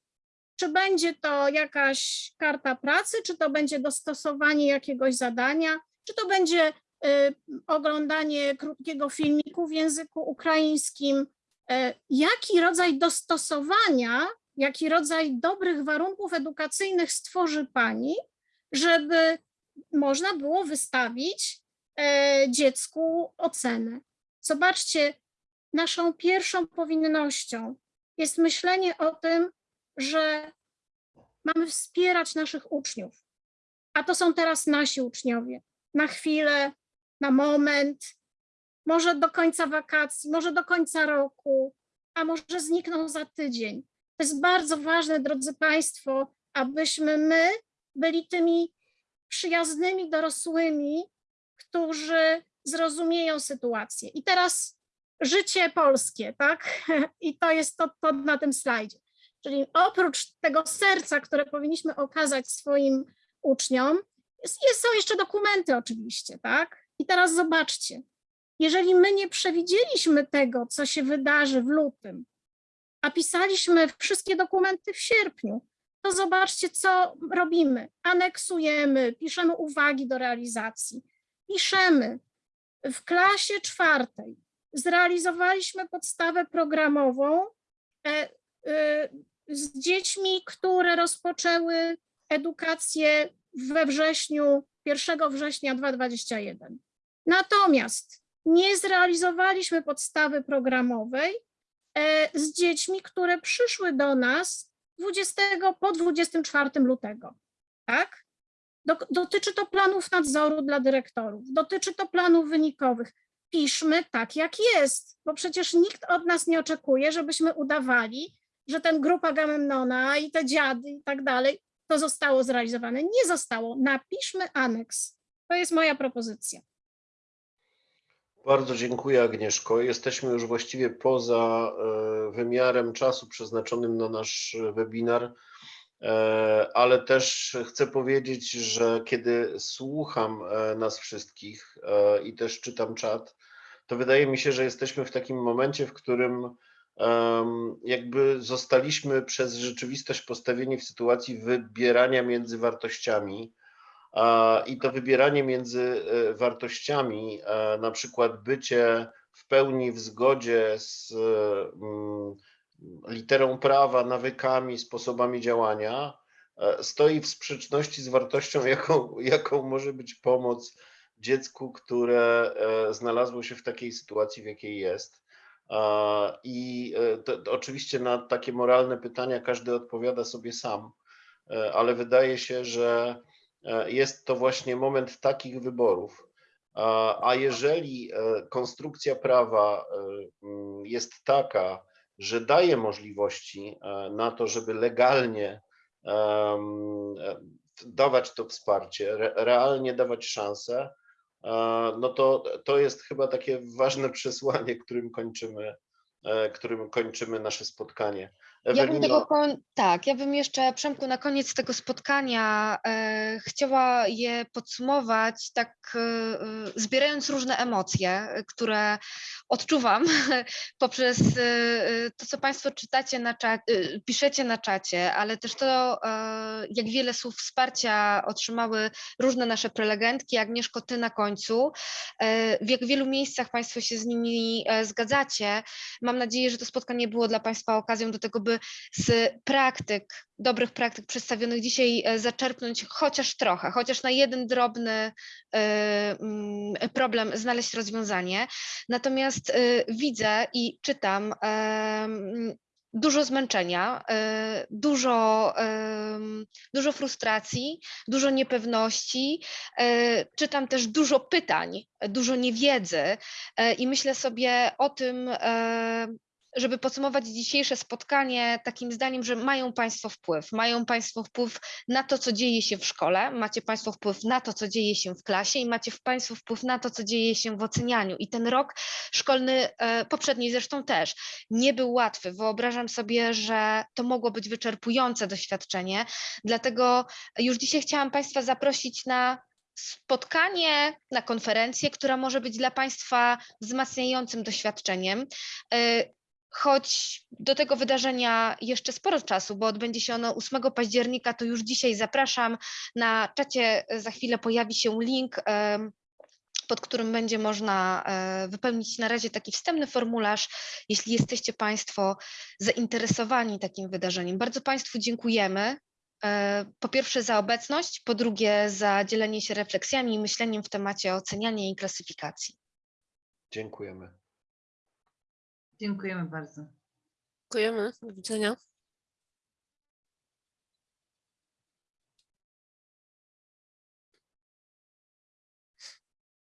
Czy będzie to jakaś karta pracy, czy to będzie dostosowanie jakiegoś zadania, czy to będzie y, oglądanie krótkiego filmiku w języku ukraińskim? Y, Jaki rodzaj dostosowania, jaki rodzaj dobrych warunków edukacyjnych stworzy Pani, żeby można było wystawić e, dziecku ocenę? Zobaczcie, naszą pierwszą powinnością jest myślenie o tym, że mamy wspierać naszych uczniów, a to są teraz nasi uczniowie. Na chwilę, na moment, może do końca wakacji, może do końca roku, a może znikną za tydzień. To jest bardzo ważne, drodzy Państwo, abyśmy my byli tymi przyjaznymi dorosłymi, którzy zrozumieją sytuację. I teraz życie polskie, tak? I to jest to, to na tym slajdzie. Czyli oprócz tego serca, które powinniśmy okazać swoim uczniom, jest, są jeszcze dokumenty oczywiście, tak? I teraz zobaczcie, jeżeli my nie przewidzieliśmy tego, co się wydarzy w lutym, a pisaliśmy wszystkie dokumenty w sierpniu, to zobaczcie, co robimy. Aneksujemy, piszemy uwagi do realizacji, piszemy. W klasie czwartej zrealizowaliśmy podstawę programową e, e, z dziećmi, które rozpoczęły edukację we wrześniu, 1 września 2021. Natomiast nie zrealizowaliśmy podstawy programowej e, z dziećmi, które przyszły do nas 20 po 24 lutego. Tak? Dotyczy to planów nadzoru dla dyrektorów, dotyczy to planów wynikowych. Piszmy tak, jak jest, bo przecież nikt od nas nie oczekuje, żebyśmy udawali, że ten grupa Agamemnona i te dziady i tak dalej, to zostało zrealizowane. Nie zostało. Napiszmy aneks. To jest moja propozycja. Bardzo dziękuję Agnieszko. Jesteśmy już właściwie poza e, wymiarem czasu przeznaczonym na nasz webinar, E, ale też chcę powiedzieć, że kiedy słucham e, nas wszystkich i też czytam czat, to wydaje mi się, że jesteśmy w takim momencie, w którym jakby zostaliśmy przez rzeczywistość postawieni w sytuacji wybierania między wartościami. I to wybieranie między e, wartościami, e, na przykład bycie w pełni w zgodzie z mm, literą prawa, nawykami, sposobami działania, e, stoi w sprzeczności z wartością, jaką, jaką może być pomoc dziecku, które znalazło się w takiej sytuacji, w jakiej jest. I e, to, to oczywiście na takie moralne pytania każdy odpowiada sobie sam, e, ale wydaje się, że e, jest to właśnie moment takich wyborów. A jeżeli konstrukcja prawa jest taka, że daje możliwości na to, żeby legalnie dawać to wsparcie, re, realnie dawać szansę, no to to jest chyba takie ważne przesłanie, którym kończymy, e, którym kończymy nasze spotkanie. Ja bym tego. Tak, ja bym jeszcze, Przemku, na koniec tego spotkania e, chciała je podsumować, tak e, e, zbierając różne emocje, e, które odczuwam poprzez e, e, to, co Państwo czytacie na czacie, piszecie na czacie, ale też to, jak wiele słów wsparcia otrzymały różne nasze prelegentki, Agnieszko, Ty na końcu, w jak wielu miejscach Państwo się z nimi zgadzacie. Mam nadzieję, że to spotkanie było dla Państwa okazją do tego, by z praktyk, dobrych praktyk przedstawionych dzisiaj e, zaczerpnąć chociaż trochę, chociaż na jeden drobny e, mm, problem znaleźć rozwiązanie. Natomiast e, widzę i czytam dużo zmęczenia, dużo, dużo frustracji, dużo niepewności. Czytam też dużo pytań, dużo niewiedzy i myślę sobie o tym, żeby podsumować dzisiejsze spotkanie takim zdaniem, że mają Państwo wpływ. Mają Państwo wpływ na to, co dzieje się w szkole, macie Państwo wpływ na to, co dzieje się w klasie i macie Państwo wpływ na to, co dzieje się w ocenianiu. I ten rok szkolny, e, poprzedni zresztą też, nie był łatwy. Wyobrażam sobie, że to mogło być wyczerpujące doświadczenie. Dlatego już dzisiaj chciałam Państwa zaprosić na spotkanie, na konferencję, która może być dla Państwa wzmacniającym doświadczeniem. E, Choć do tego wydarzenia jeszcze sporo czasu, bo odbędzie się ono 8 października, to już dzisiaj zapraszam. Na czacie za chwilę pojawi się link, pod którym będzie można e, wypełnić na razie taki wstępny formularz, jeśli jesteście Państwo zainteresowani takim wydarzeniem. Bardzo Państwu dziękujemy. e, Po pierwsze za obecność, po drugie za dzielenie się refleksjami i myśleniem w temacie oceniania i klasyfikacji. dziękujemy. Dziękujemy bardzo. Dziękujemy. Do widzenia.